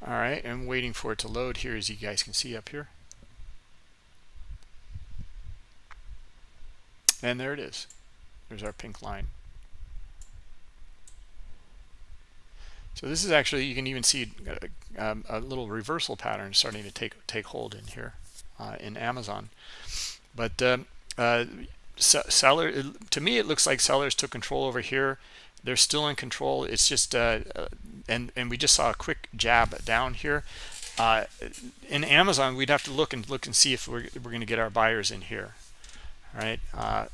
all right i'm waiting for it to load here as you guys can see up here. And there it is. There's our pink line. So this is actually you can even see a, uh, um, a little reversal pattern starting to take take hold in here uh, in amazon. But um, uh, seller to me it looks like sellers took control over here. They're still in control. It's just uh, uh, and and we just saw a quick jab down here. Uh, in Amazon we'd have to look and look and see if we're, we're going to get our buyers in here all right? Uh,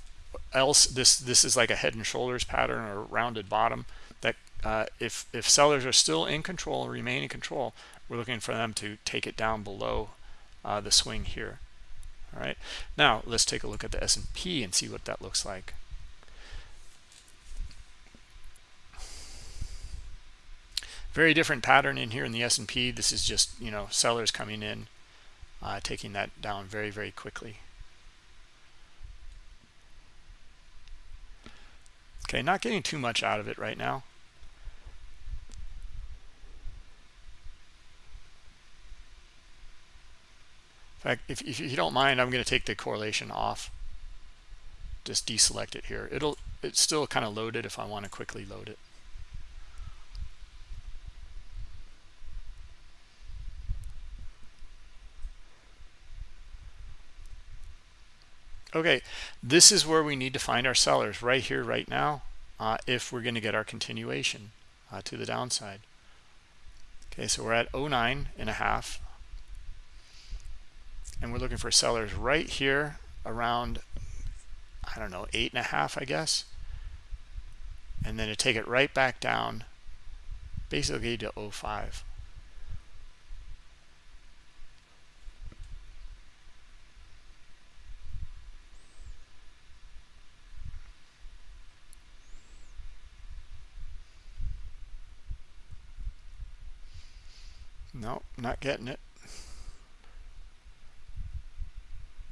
else this this is like a head and shoulders pattern or rounded bottom that uh, if if sellers are still in control remain in control we're looking for them to take it down below uh, the swing here all right now let's take a look at the S&P and see what that looks like. Very different pattern in here in the S&P this is just you know sellers coming in uh, taking that down very very quickly. Okay not getting too much out of it right now fact if, if you don't mind I'm going to take the correlation off. Just deselect it here. It'll it's still kind of loaded if I want to quickly load it. Okay this is where we need to find our sellers right here right now uh, if we're going to get our continuation uh, to the downside. Okay so we're at 09 and a half and we're looking for sellers right here around I don't know eight and a half I guess and then to take it right back down basically to 05 No, not getting it.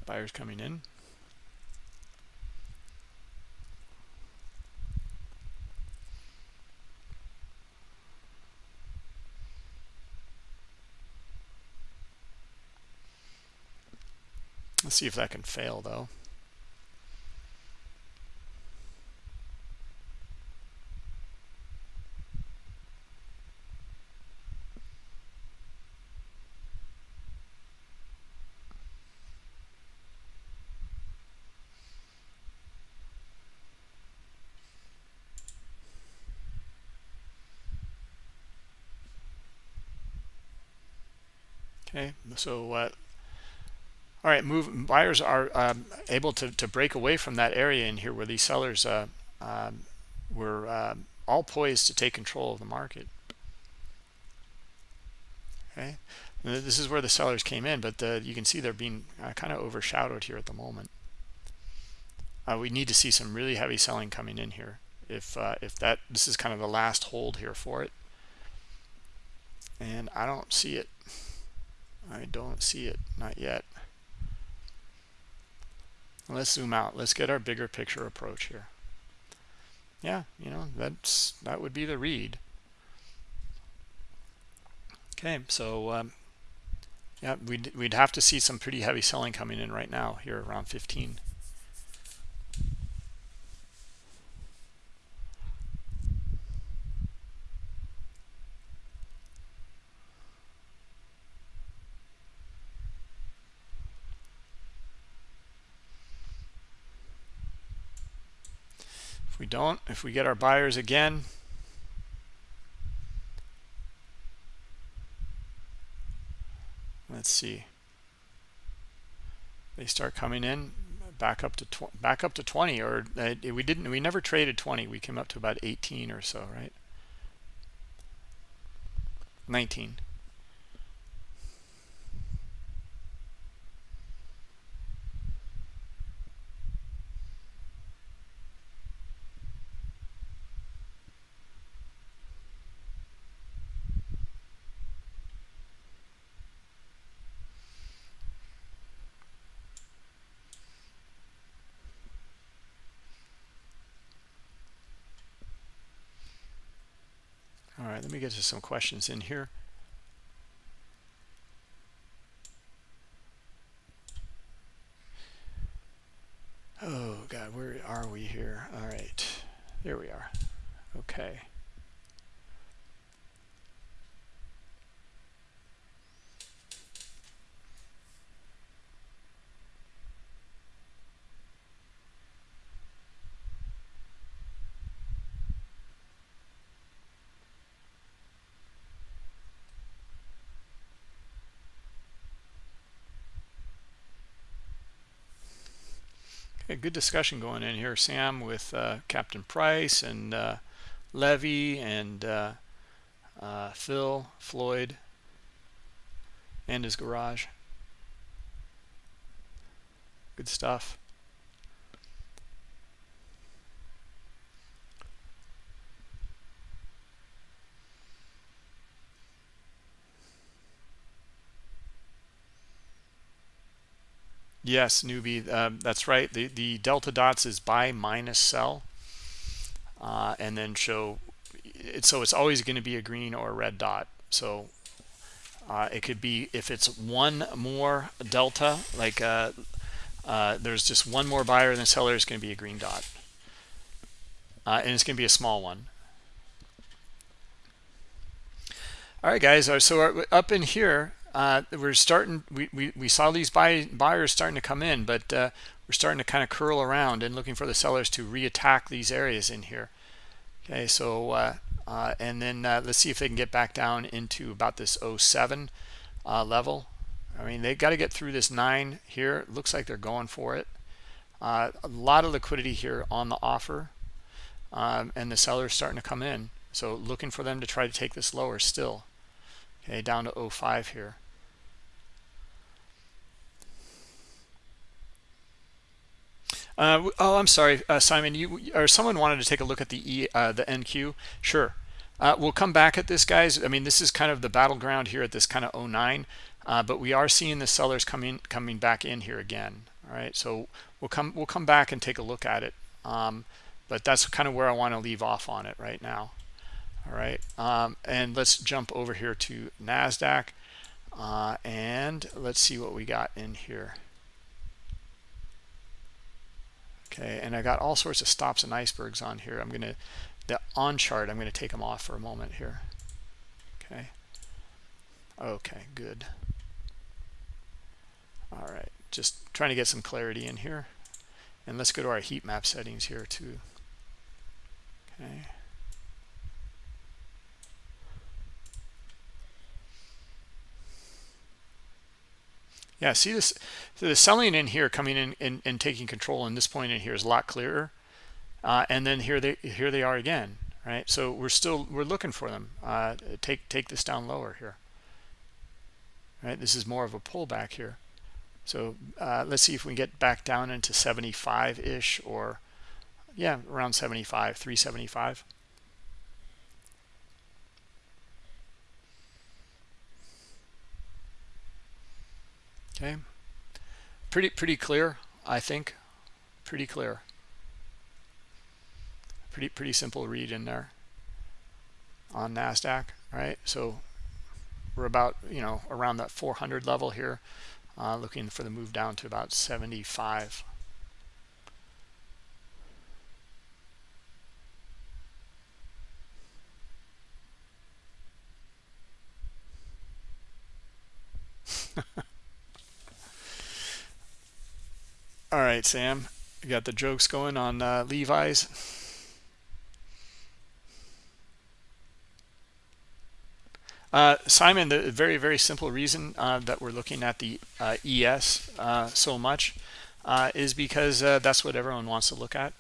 Buyers coming in. Let's see if that can fail though. okay so uh, all right move buyers are um, able to, to break away from that area in here where these sellers uh, um, were uh, all poised to take control of the market. Okay? And this is where the sellers came in but the, you can see they're being uh, kind of overshadowed here at the moment. Uh, we need to see some really heavy selling coming in here if uh, if that this is kind of the last hold here for it. And I don't see it I don't see it not yet. Let's zoom out. Let's get our bigger picture approach here. Yeah you know that's that would be the read. Okay so um, yeah we'd, we'd have to see some pretty heavy selling coming in right now here around 15 don't, if we get our buyers again, let's see. They start coming in back up to back up to 20 or uh, we didn't we never traded 20 we came up to about 18 or so right 19 right, let me get to some questions in here. Oh, God, where are we here? All right, there we are. Okay. Good discussion going in here, Sam, with uh, Captain Price and uh, Levy and uh, uh Phil, Floyd, and his garage. Good stuff. Yes, newbie, um, that's right. The the delta dots is buy minus sell, uh, and then show it. So it's always going to be a green or a red dot. So uh, it could be if it's one more delta, like uh, uh there's just one more buyer than seller, it's going to be a green dot, uh, and it's going to be a small one. All right, guys. Uh, so up in here, uh, we're starting we, we, we saw these buy, buyers starting to come in but uh, we're starting to kind of curl around and looking for the sellers to reattack these areas in here. Okay so uh, uh and then uh, let's see if they can get back down into about this 07 uh, level. I mean they've got to get through this nine here. It looks like they're going for it. A lot of liquidity here on the offer um, and the sellers starting to come in. So looking for them to try to take this lower still. Okay down to 05 here uh, oh i'm sorry uh, simon you or someone wanted to take a look at the e uh, the nq sure. Uh, we'll come back at this guys. I mean this is kind of the battleground here at this kind of 09 uh, but we are seeing the sellers coming coming back in here again all right? So we'll come we'll come back and take a look at it. Um, but that's kind of where i want to leave off on it right now all right? Um, and let's jump over here to nasdaq uh, and let's see what we got in here okay and i got all sorts of stops and icebergs on here. I'm gonna the on chart i'm to take them off for a moment here. Okay. Okay good. All right just trying to get some clarity in here. And let's go to our heat map settings here too. Okay Yeah, see this, the selling in here coming in and, and taking control in this point in here is a lot clearer. Uh, and then here they here they are again, right? So we're still we're looking for them. Uh, take take this down lower here. Right, this is more of a pullback here. So uh, let's see if we get back down into 75 ish or yeah, around 75, 375. Okay, pretty pretty clear, I think. Pretty clear. Pretty pretty simple read in there on Nasdaq, right? So we're about you know around that 400 level here, uh, looking for the move down to about 75. All right, Sam, you got the jokes going on uh, Levi's. Uh, Simon, the very, very simple reason uh, that we're looking at the uh, ES uh, so much uh, is because that's what everyone wants to look at.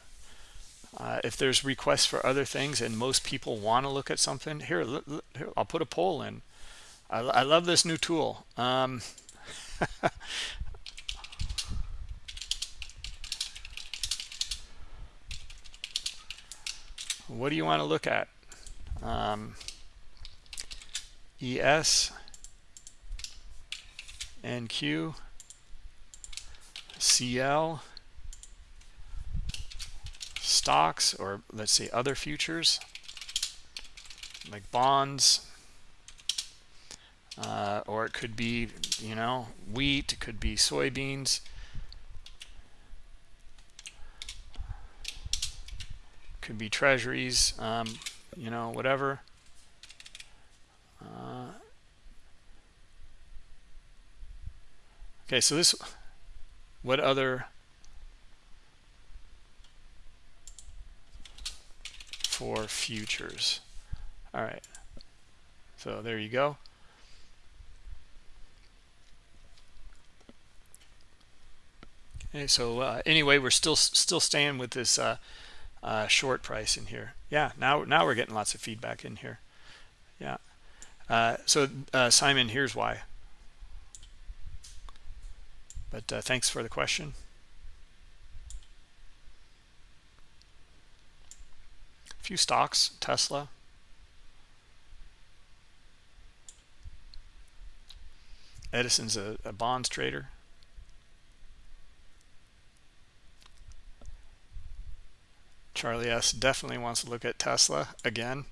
if there's requests for other things and most people want to look at something, here, here I'll put a poll in. I, I love this new tool. Um, what do you want to look at? Um, ES, NQ, CL, stocks, or let's say other futures, like bonds, uh, or it could be, you know, wheat, it could be soybeans, could be treasuries, um, you know, whatever. Uh, okay, so this, what other for futures? All right, so there you go. Okay, so uh, anyway, we're still still staying with this uh, uh, short price in here. Yeah, now now we're getting lots of feedback in here. Yeah. Uh, so uh, Simon, here's why. But uh, thanks for the question. A few stocks, Tesla. Edison's a, a bonds trader. Charlie S. definitely wants to look at Tesla again.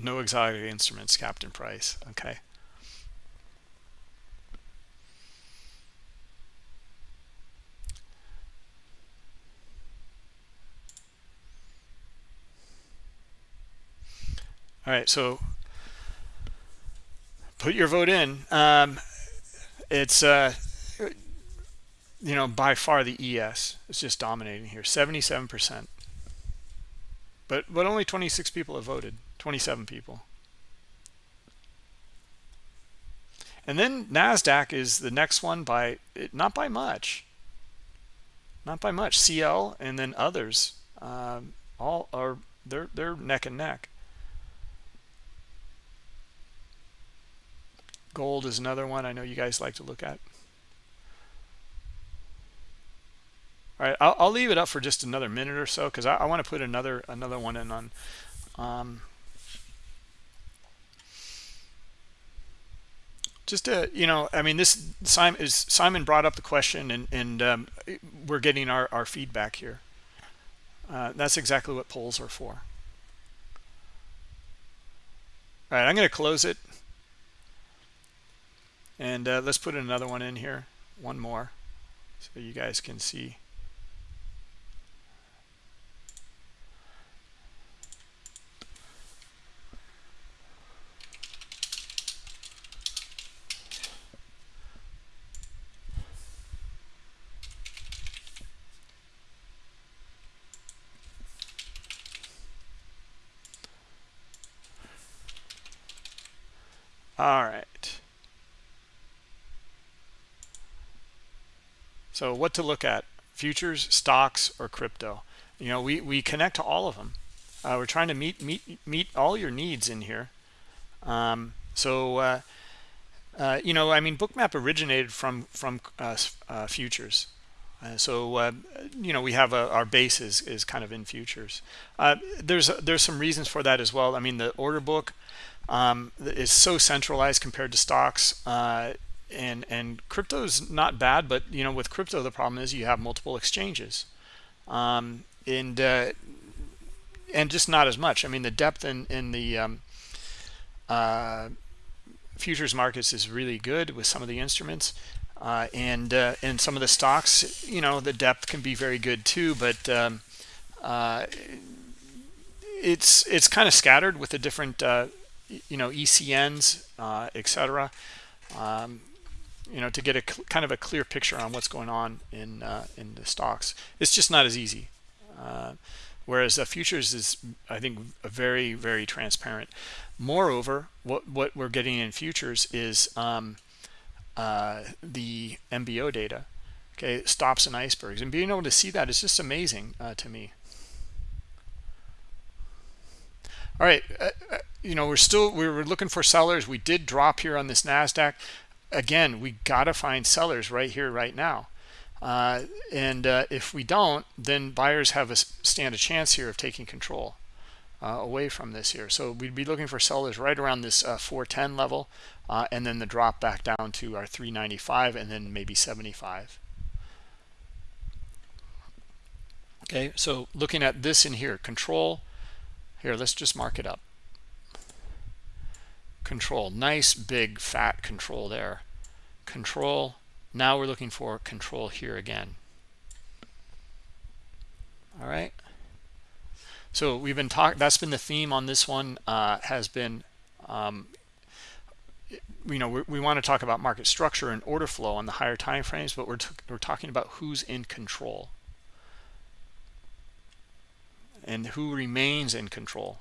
No exotic instruments, Captain Price. Okay. All right, so put your vote in. Um, it's uh, you know, by far the ES is just dominating here, 77%. But but only 26 people have voted, 27 people. And then Nasdaq is the next one by not by much. Not by much. CL and then others um, all are they're they're neck and neck. Gold is another one I know you guys like to look at. All right, I'll, I'll leave it up for just another minute or so because I, I want to put another another one in on. Um, just to you know, I mean, this Simon is Simon brought up the question, and and um, we're getting our our feedback here. Uh, that's exactly what polls are for. All right, I'm going to close it. And uh, let's put another one in here, one more, so you guys can see. All right. So what to look at, futures, stocks, or crypto? You know, we, we connect to all of them. Uh, we're trying to meet, meet, meet all your needs in here. Um, so, uh, uh, you know, I mean, Bookmap originated from, from uh, uh, futures. Uh, so uh, you know we have a, our base is, is kind of in futures. Uh, there's there's some reasons for that as well. I mean the order book um, is so centralized compared to stocks. and and crypto is not bad, but you know, with crypto, the problem is you have multiple exchanges. Um, and and just not as much. I mean, the depth in in the um, uh, futures markets is really good with some of the instruments, uh, and uh, and some of the stocks. You know, the depth can be very good too, but um, uh, it's it's kind of scattered with the different uh, you know ECNs, uh, etc. Um, you know, to get a kind of a clear picture on what's going on in in the stocks, it's just not as easy whereas uh, futures is i think very very transparent. Moreover what what we're getting in futures is um, uh, the mbo data okay stops and icebergs. And being able to see that is just amazing uh, to me. All right uh, uh, you know we're still we were looking for sellers we did drop here on this nasdaq again we got to find sellers right here right now uh, and uh, if we don't, then buyers have a stand a chance here of taking control uh, away from this here. So we'd be looking for sellers right around this uh, 410 level, uh, and then the drop back down to our 395, and then maybe 75. Okay, so looking at this in here, control. Here, let's just mark it up. Control, nice big fat control there. Control now we're looking for control here again. All right. So we've been talking, that's been the theme on this one, uh, has been, um, you know, we, we want to talk about market structure and order flow on the higher time frames, but we're, we're talking about who's in control and who remains in control.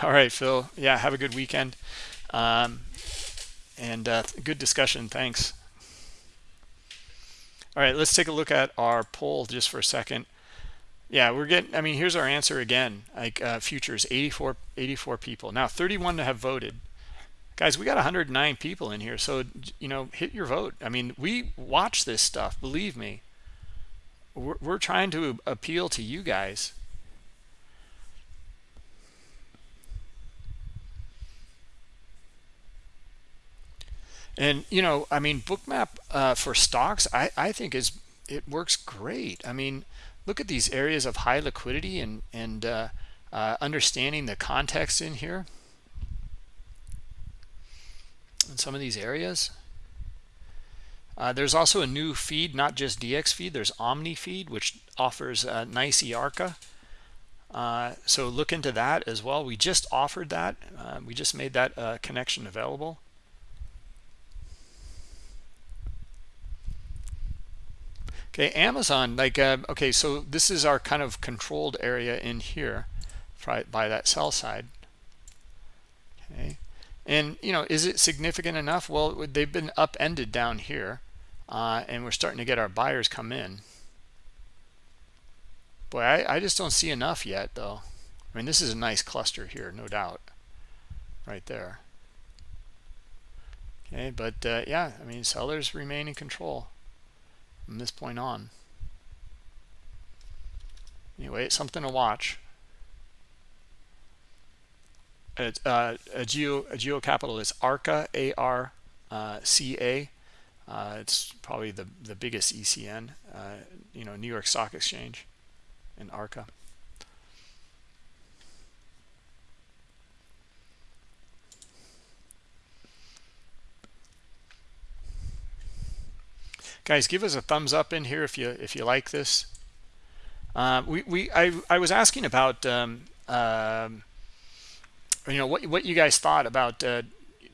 All right, Phil. Yeah, have a good weekend. Um, and uh, good discussion. Thanks. All right, let's take a look at our poll just for a second. Yeah, we're getting, I mean, here's our answer again. Like uh, futures, 84, 84 people. Now, 31 have voted. Guys, we got 109 people in here. So, you know, hit your vote. I mean, we watch this stuff. Believe me. We're, we're trying to appeal to you guys. And, you know, I mean, Bookmap uh, for stocks, I, I think is it works great. I mean, look at these areas of high liquidity and, and uh, uh, understanding the context in here in some of these areas. Uh, there's also a new feed, not just DX feed. There's Omni feed, which offers a nice EARCA. Uh, so look into that as well. We just offered that. Uh, we just made that uh, connection available. Okay, Amazon, like, uh, okay, so this is our kind of controlled area in here by that sell side. Okay, and, you know, is it significant enough? Well, they've been upended down here, uh, and we're starting to get our buyers come in. Boy, I, I just don't see enough yet, though. I mean, this is a nice cluster here, no doubt, right there. Okay, but uh, yeah, I mean, sellers remain in control from this point on. Anyway, it's something to watch. It's, uh, a geo a geo capital is ARCA A R uh, C A. Uh, it's probably the the biggest ECN, uh, you know, New York Stock Exchange, and ARCA. Guys give us a thumbs up in here if you if you like this. Uh, we we I, I was asking about um, uh, you know what what you guys thought about uh,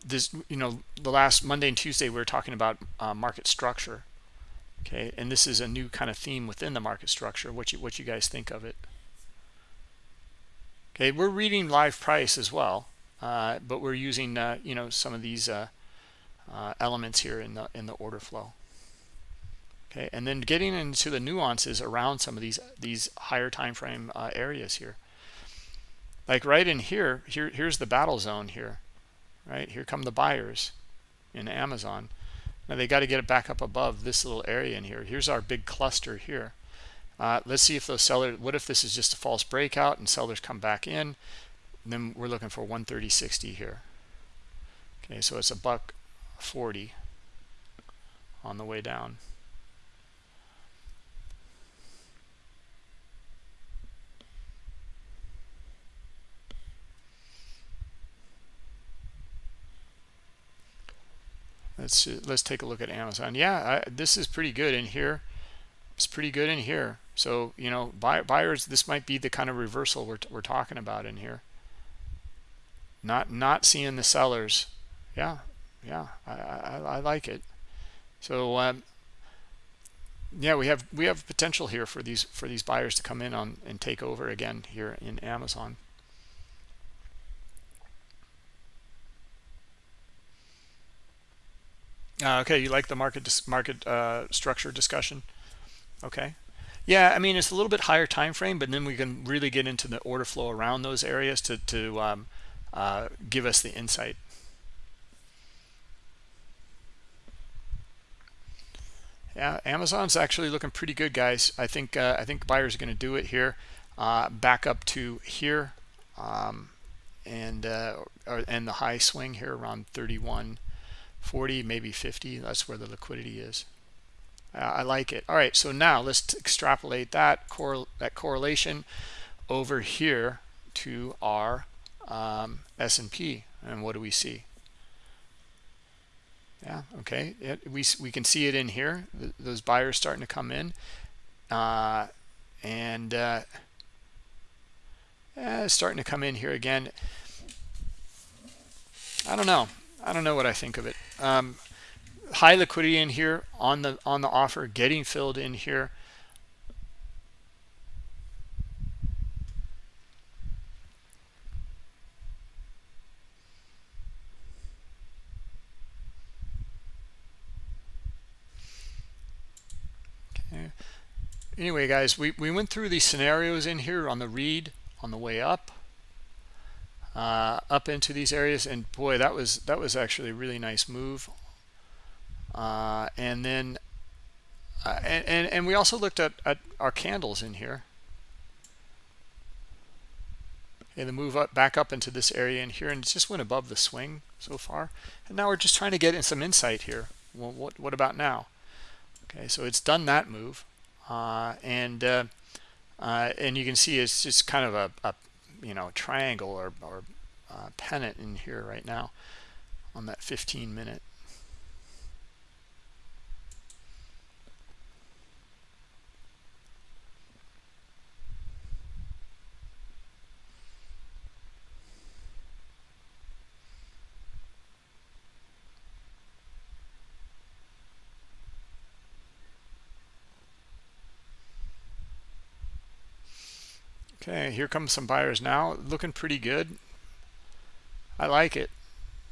this you know the last Monday and Tuesday we were talking about uh, market structure. Okay and this is a new kind of theme within the market structure what you what you guys think of it. Okay we're reading live price as well uh, but we're using uh, you know some of these elements here in the in the order flow okay and then getting into the nuances around some of these these higher time frame uh, areas here. Like right in here here here's the battle zone here right? Here come the buyers in amazon. Now they got to get it back up above this little area in here. Here's our big cluster here. Uh, let's see if those sellers what if this is just a false breakout and sellers come back in? Then we're looking for 130.60 here. Okay so it's a buck 40 on the way down let's let's take a look at amazon. Yeah I, this is pretty good in here. It's pretty good in here. So you know buy, buyers this might be the kind of reversal we're, we're talking about in here. Not not seeing the sellers. Yeah yeah i i, I like it. So um yeah we have we have potential here for these for these buyers to come in on and take over again here in amazon Uh, okay, you like the market market uh, structure discussion? Okay. Yeah, I mean it's a little bit higher time frame, but then we can really get into the order flow around those areas to to um, uh, give us the insight. Yeah, Amazon's actually looking pretty good, guys. I think uh, I think buyers are going to do it here, uh, back up to here, um, and uh, and the high swing here around 31. 40 maybe 50 that's where the liquidity is. I like it. All right so now let's extrapolate that cor that correlation over here to our um, S&P and what do we see? Yeah okay it, we, we can see it in here the, those buyers starting to come in uh, and uh, eh, starting to come in here again. I don't know I don't know what I think of it. Um, high liquidity in here on the on the offer, getting filled in here. Okay. Anyway, guys, we, we went through these scenarios in here on the read on the way up uh, up into these areas and boy that was that was actually a really nice move. Uh, and then uh, and, and, and we also looked at, at our candles in here. And the move up back up into this area in here and it just went above the swing so far. And now we're just trying to get in some insight here. Well what what about now? Okay so it's done that move. Uh, and uh, uh, and you can see it's just kind of a, a you know triangle or, or uh, pennant in here right now on that 15 minute Okay, here comes some buyers now. Looking pretty good. I like it.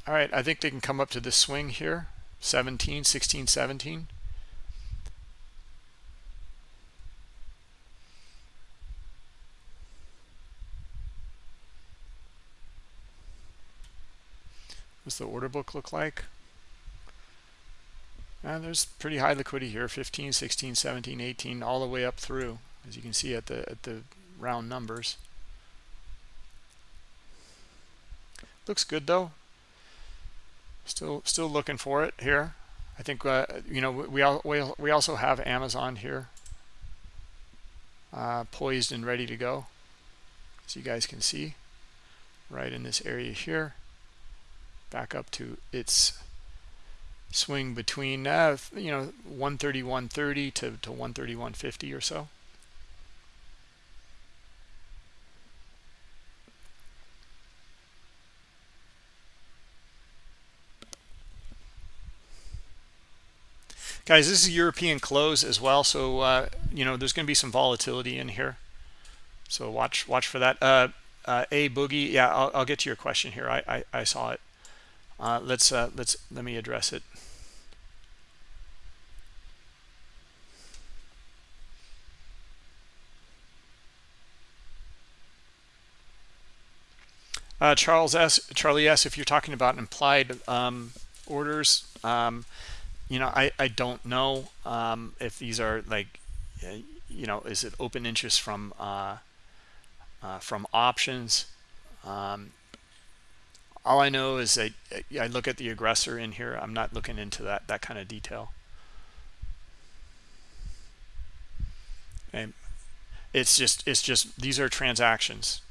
All right, I think they can come up to this swing here. 17, 16, 17. What's the order book look like? And there's pretty high liquidity here 15 16 17 18 all the way up through as you can see at the at the round numbers. Looks good though. Still, still looking for it here. I think uh, you know we we we also have Amazon here, uh, poised and ready to go, as you guys can see, right in this area here. Back up to its swing between uh, you know 130 130 to to 130 150 or so. Guys this is european close as well so uh, you know there's going to be some volatility in here so watch watch for that uh, uh, a boogie. Yeah, I'll, I'll, get to your question here. I I, I saw it. Uh, let's uh, let's let me address it. Uh, Charles S. Charlie S. If you're talking about implied um, orders, um, you know, I I don't know um, if these are like, you know, is it open interest from uh, uh, from options? Um, all I know is that I look at the aggressor in here. I'm not looking into that that kind of detail. Okay. It's just it's just these are transactions.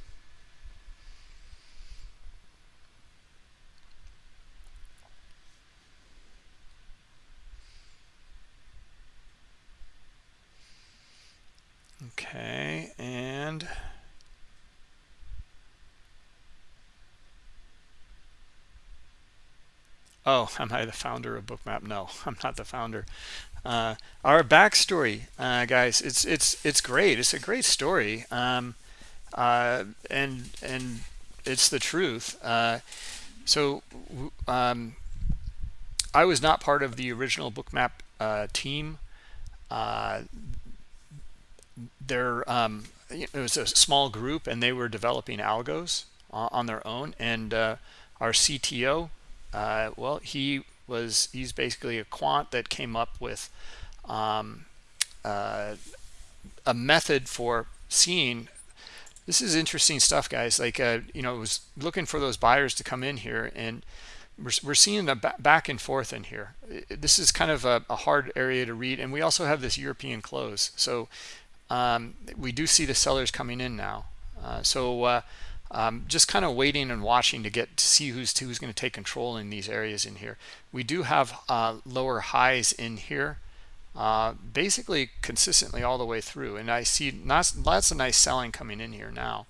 Okay, and Oh, am I the founder of Bookmap? No, I'm not the founder. Uh, our backstory, uh, guys, it's it's it's great. It's a great story, um, uh, and and it's the truth. Uh, so, um, I was not part of the original Bookmap uh, team. Uh, there, um, it was a small group, and they were developing algos on their own. And our CTO uh, well, he was he's basically a quant that came up with um, uh, a method for seeing. This is interesting stuff, guys. Like uh, you know, was looking for those buyers to come in here, and we're we're seeing a back and forth in here. This is kind of a, a hard area to read, and we also have this European close, so um, we do see the sellers coming in now. Uh, so uh, um, just kind of waiting and watching to get to see who's who's going to take control in these areas in here. We do have uh, lower highs in here, uh, basically consistently all the way through, and I see lots, lots of nice selling coming in here now.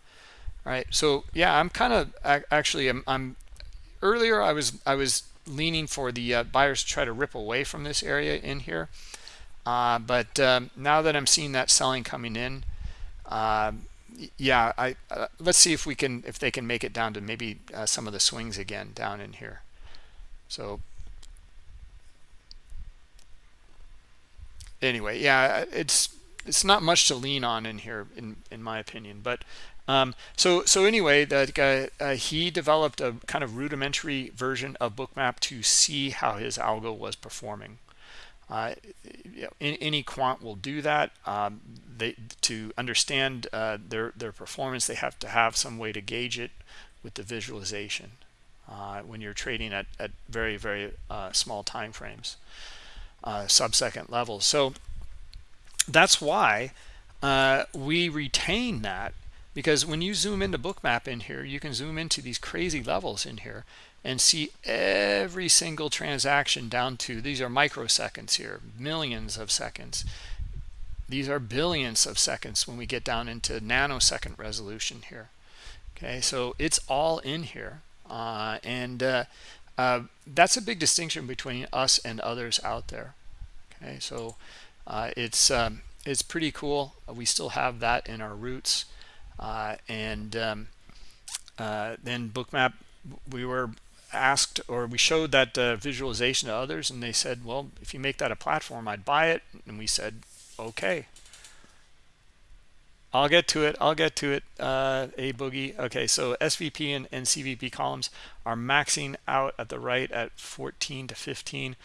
Right, so yeah, I'm kind of actually I'm, I'm, earlier I was I was leaning for the uh, buyers to try to rip away from this area in here, uh, but um, now that I'm seeing that selling coming in. Um, yeah, I uh, let's see if we can if they can make it down to maybe uh, some of the swings again down in here. So anyway, yeah, it's it's not much to lean on in here in in my opinion, but um, so so anyway, that guy uh, he developed a kind of rudimentary version of Bookmap to see how his algo was performing. Uh, any quant will do that. Um, they to understand uh, their their performance, they have to have some way to gauge it with the visualization uh, when you're trading at at very very uh, small time frames, uh, sub-second levels. So that's why uh, we retain that because when you zoom into Bookmap in here, you can zoom into these crazy levels in here and see every single transaction down to these are microseconds here millions of seconds. These are billions of seconds when we get down into nanosecond resolution here. Okay so it's all in here uh, and uh, uh, that's a big distinction between us and others out there. Okay so uh, it's um, it's pretty cool. We still have that in our roots uh, and um, uh, then bookmap we were asked or we showed that uh, visualization to others and they said well if you make that a platform i'd buy it. And we said okay. I'll get to it. I'll get to it uh, a boogie. Okay so svp and, and cvp columns are maxing out at the right at 14 to 15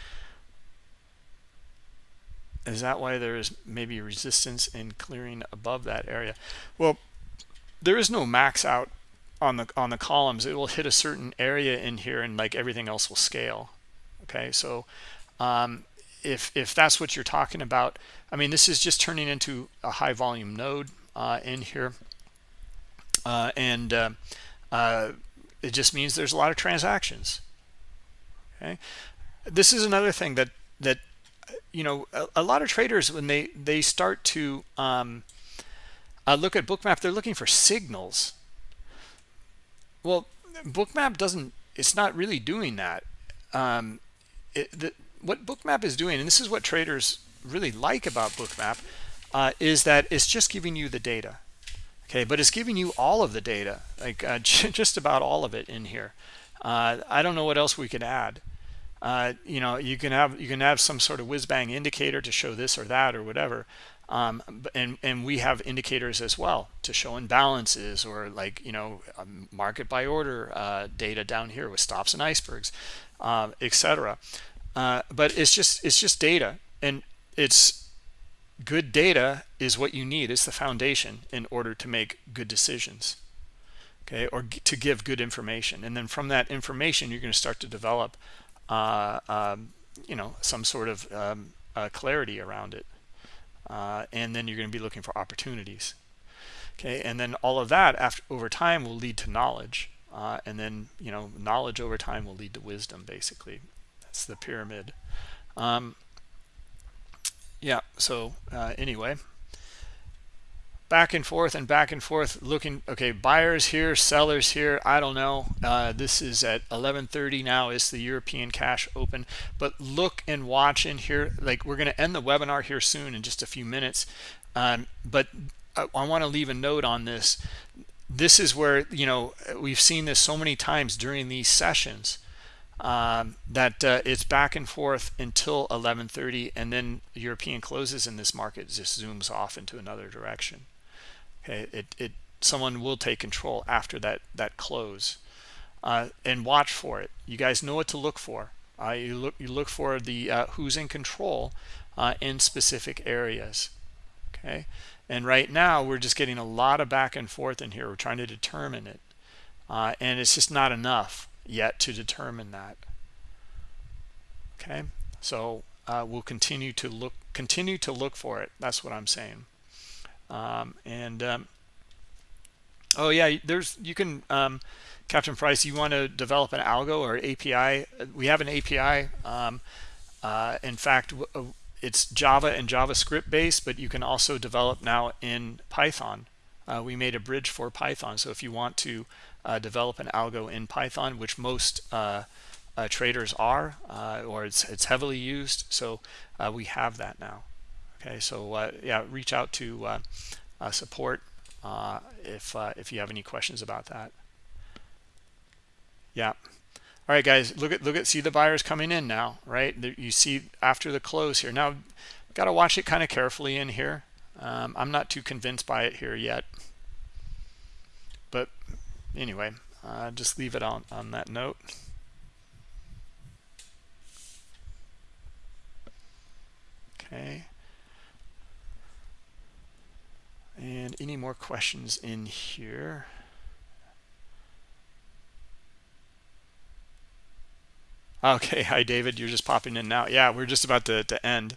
is that why there is maybe resistance in clearing above that area? Well there is no max out on the on the columns it will hit a certain area in here and like everything else will scale. Okay so um, if if that's what you're talking about i mean this is just turning into a high volume node uh, in here. Uh, and uh, uh it just means there's a lot of transactions. Okay? This is another thing that that you know a, a lot of traders when they they start to um, uh, look at bookmap they're looking for signals well, Bookmap doesn't, it's not really doing that. Um, it, the, what Bookmap is doing, and this is what traders really like about Bookmap, uh, is that it's just giving you the data. okay but it's giving you all of the data like uh, just about all of it in here uh, I don't know what else we could add uh, you know you can have you can have some sort of whiz bang indicator to show this or that or whatever um, and and we have indicators as well to show imbalances or like you know um, market by order uh, data down here with stops and icebergs uh, etc uh, but it's just it's just data and it's good data is what you need. It's the foundation in order to make good decisions okay or to give good information. And then from that information you're going to start to develop uh, um, you know some sort of um, uh, clarity around it uh, and then you're going to be looking for opportunities. Okay and then all of that after over time will lead to knowledge uh, and then you know knowledge over time will lead to wisdom basically. That's the pyramid. Um, yeah so uh, anyway back and forth and back and forth looking okay buyers here sellers here i don't know. Uh, this is at 11:30 now is the european cash open. But look and watch in here. Like we're going to end the webinar here soon in just a few minutes. Um, but i, I want to leave a note on this. This is where you know we've seen this so many times during these sessions um, that uh, it's back and forth until 11:30 and then European closes and this market just zooms off into another direction it, it someone will take control after that that close uh, and watch for it. You guys know what to look for. Uh, you look you look for the uh, who's in control uh, in specific areas okay? And right now we're just getting a lot of back and forth in here. We're trying to determine it uh, and it's just not enough yet to determine that okay? So uh, we'll continue to look continue to look for it. That's what I'm saying um, and um, oh yeah there's you can um, captain price you want to develop an algo or api we have an api um, uh, in fact uh, it's java and javascript based but you can also develop now in python. Uh, we made a bridge for python so if you want to uh, develop an algo in python which most uh, uh, traders are or it's it's heavily used so we have that now okay so uh, yeah reach out to uh, uh, support if if you have any questions about that. Yeah. All right guys look at look at see the buyers coming in now right? You see after the close here. Now got to watch it kind of carefully in here. Um, I'm not too convinced by it here yet. But anyway uh, just leave it on on that note. Okay and any more questions in here? Okay hi david. You're just popping in now. Yeah we're just about to, to end.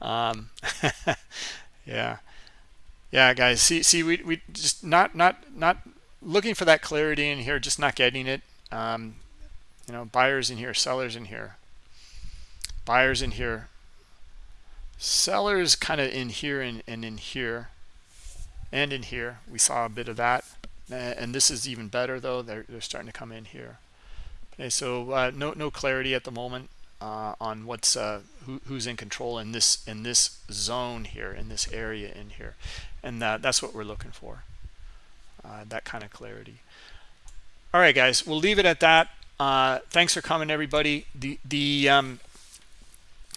Um, yeah. Yeah guys see see we, we just not not not looking for that clarity in here just not getting it. Um, you know buyers in here sellers in here. Buyers in here. Sellers kind of in here and, and in here and in here we saw a bit of that. And this is even better though. They're, they're starting to come in here. Okay so uh, no no clarity at the moment uh, on what's uh, who, who's in control in this in this zone here in this area in here. And that, that's what we're looking for. Uh, that kind of clarity. All right guys we'll leave it at that. Uh, thanks for coming everybody. The the um,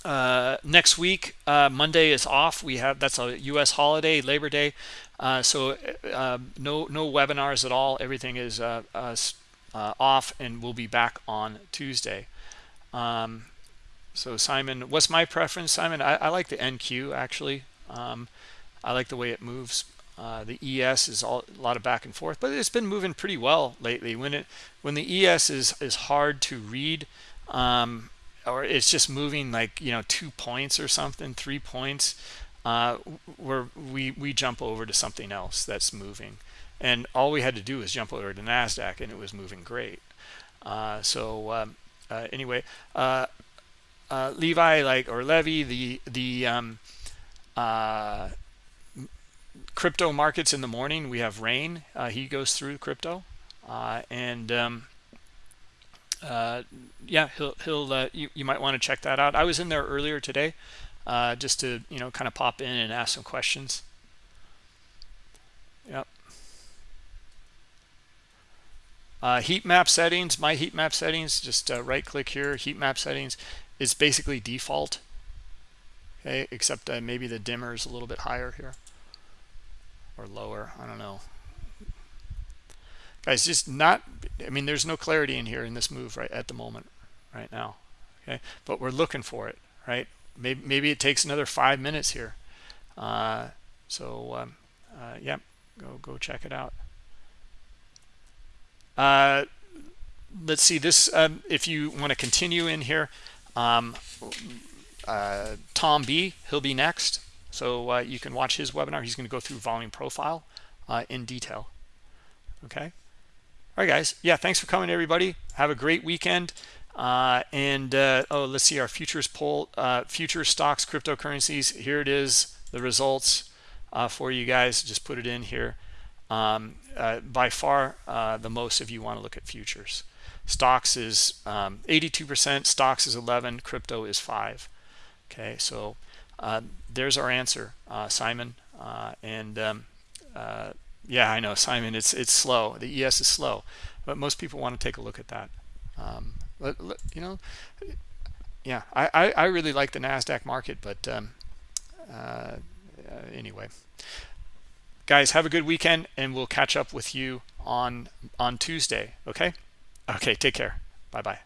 uh, next week Monday is off. We have that's a US holiday Labor Day uh, so uh, no no webinars at all. Everything is uh, uh, uh, off, and we'll be back on Tuesday. Um, so Simon, what's my preference, Simon? I, I like the NQ actually. Um, I like the way it moves. the ES is all, a lot of back and forth, but it's been moving pretty well lately. When it when the ES is is hard to read, um, or it's just moving like you know two points or something, three points uh, where we we jump over to something else that's moving. And all we had to do was jump over to NASDAQ and it was moving great. Uh, so um, uh, anyway uh, uh, Levi like or Levy the the um, uh, crypto markets in the morning we have rain. He goes through crypto. And um, yeah he'll he'll you, you might want to check that out. I was in there earlier today uh, just to you know kind of pop in and ask some questions. Yep. Uh, heat map settings my heat map settings just uh, right click here heat map settings is basically default. Okay except maybe the dimmer is a little bit higher here. Or lower i don't know. Guys just not i mean there's no clarity in here in this move right at the moment right now okay? But we're looking for it right maybe maybe it takes another five minutes here. Uh, so um, uh, yeah go go check it out. Uh, let's see this um, if you want to continue in here um, uh, Tom B he'll be next. So uh, you can watch his webinar. He's going to go through volume profile uh, in detail. Okay? All right guys. Yeah thanks for coming everybody. Have a great weekend uh, and uh, oh let's see our futures poll uh, future stocks cryptocurrencies here it is the results uh, for you guys just put it in here. Um, uh, by far uh, the most if you want to look at futures. Stocks is 82% um, stocks is 11 crypto is 5 okay so there's our answer Simon. And um, yeah i know simon it's it's slow. The es is slow but most people want to take a look at that. Um, let, let, you know yeah I, I, I really like the nasdaq market but um, uh, anyway. Guys have a good weekend and we'll catch up with you on on tuesday okay? Okay take care. Bye bye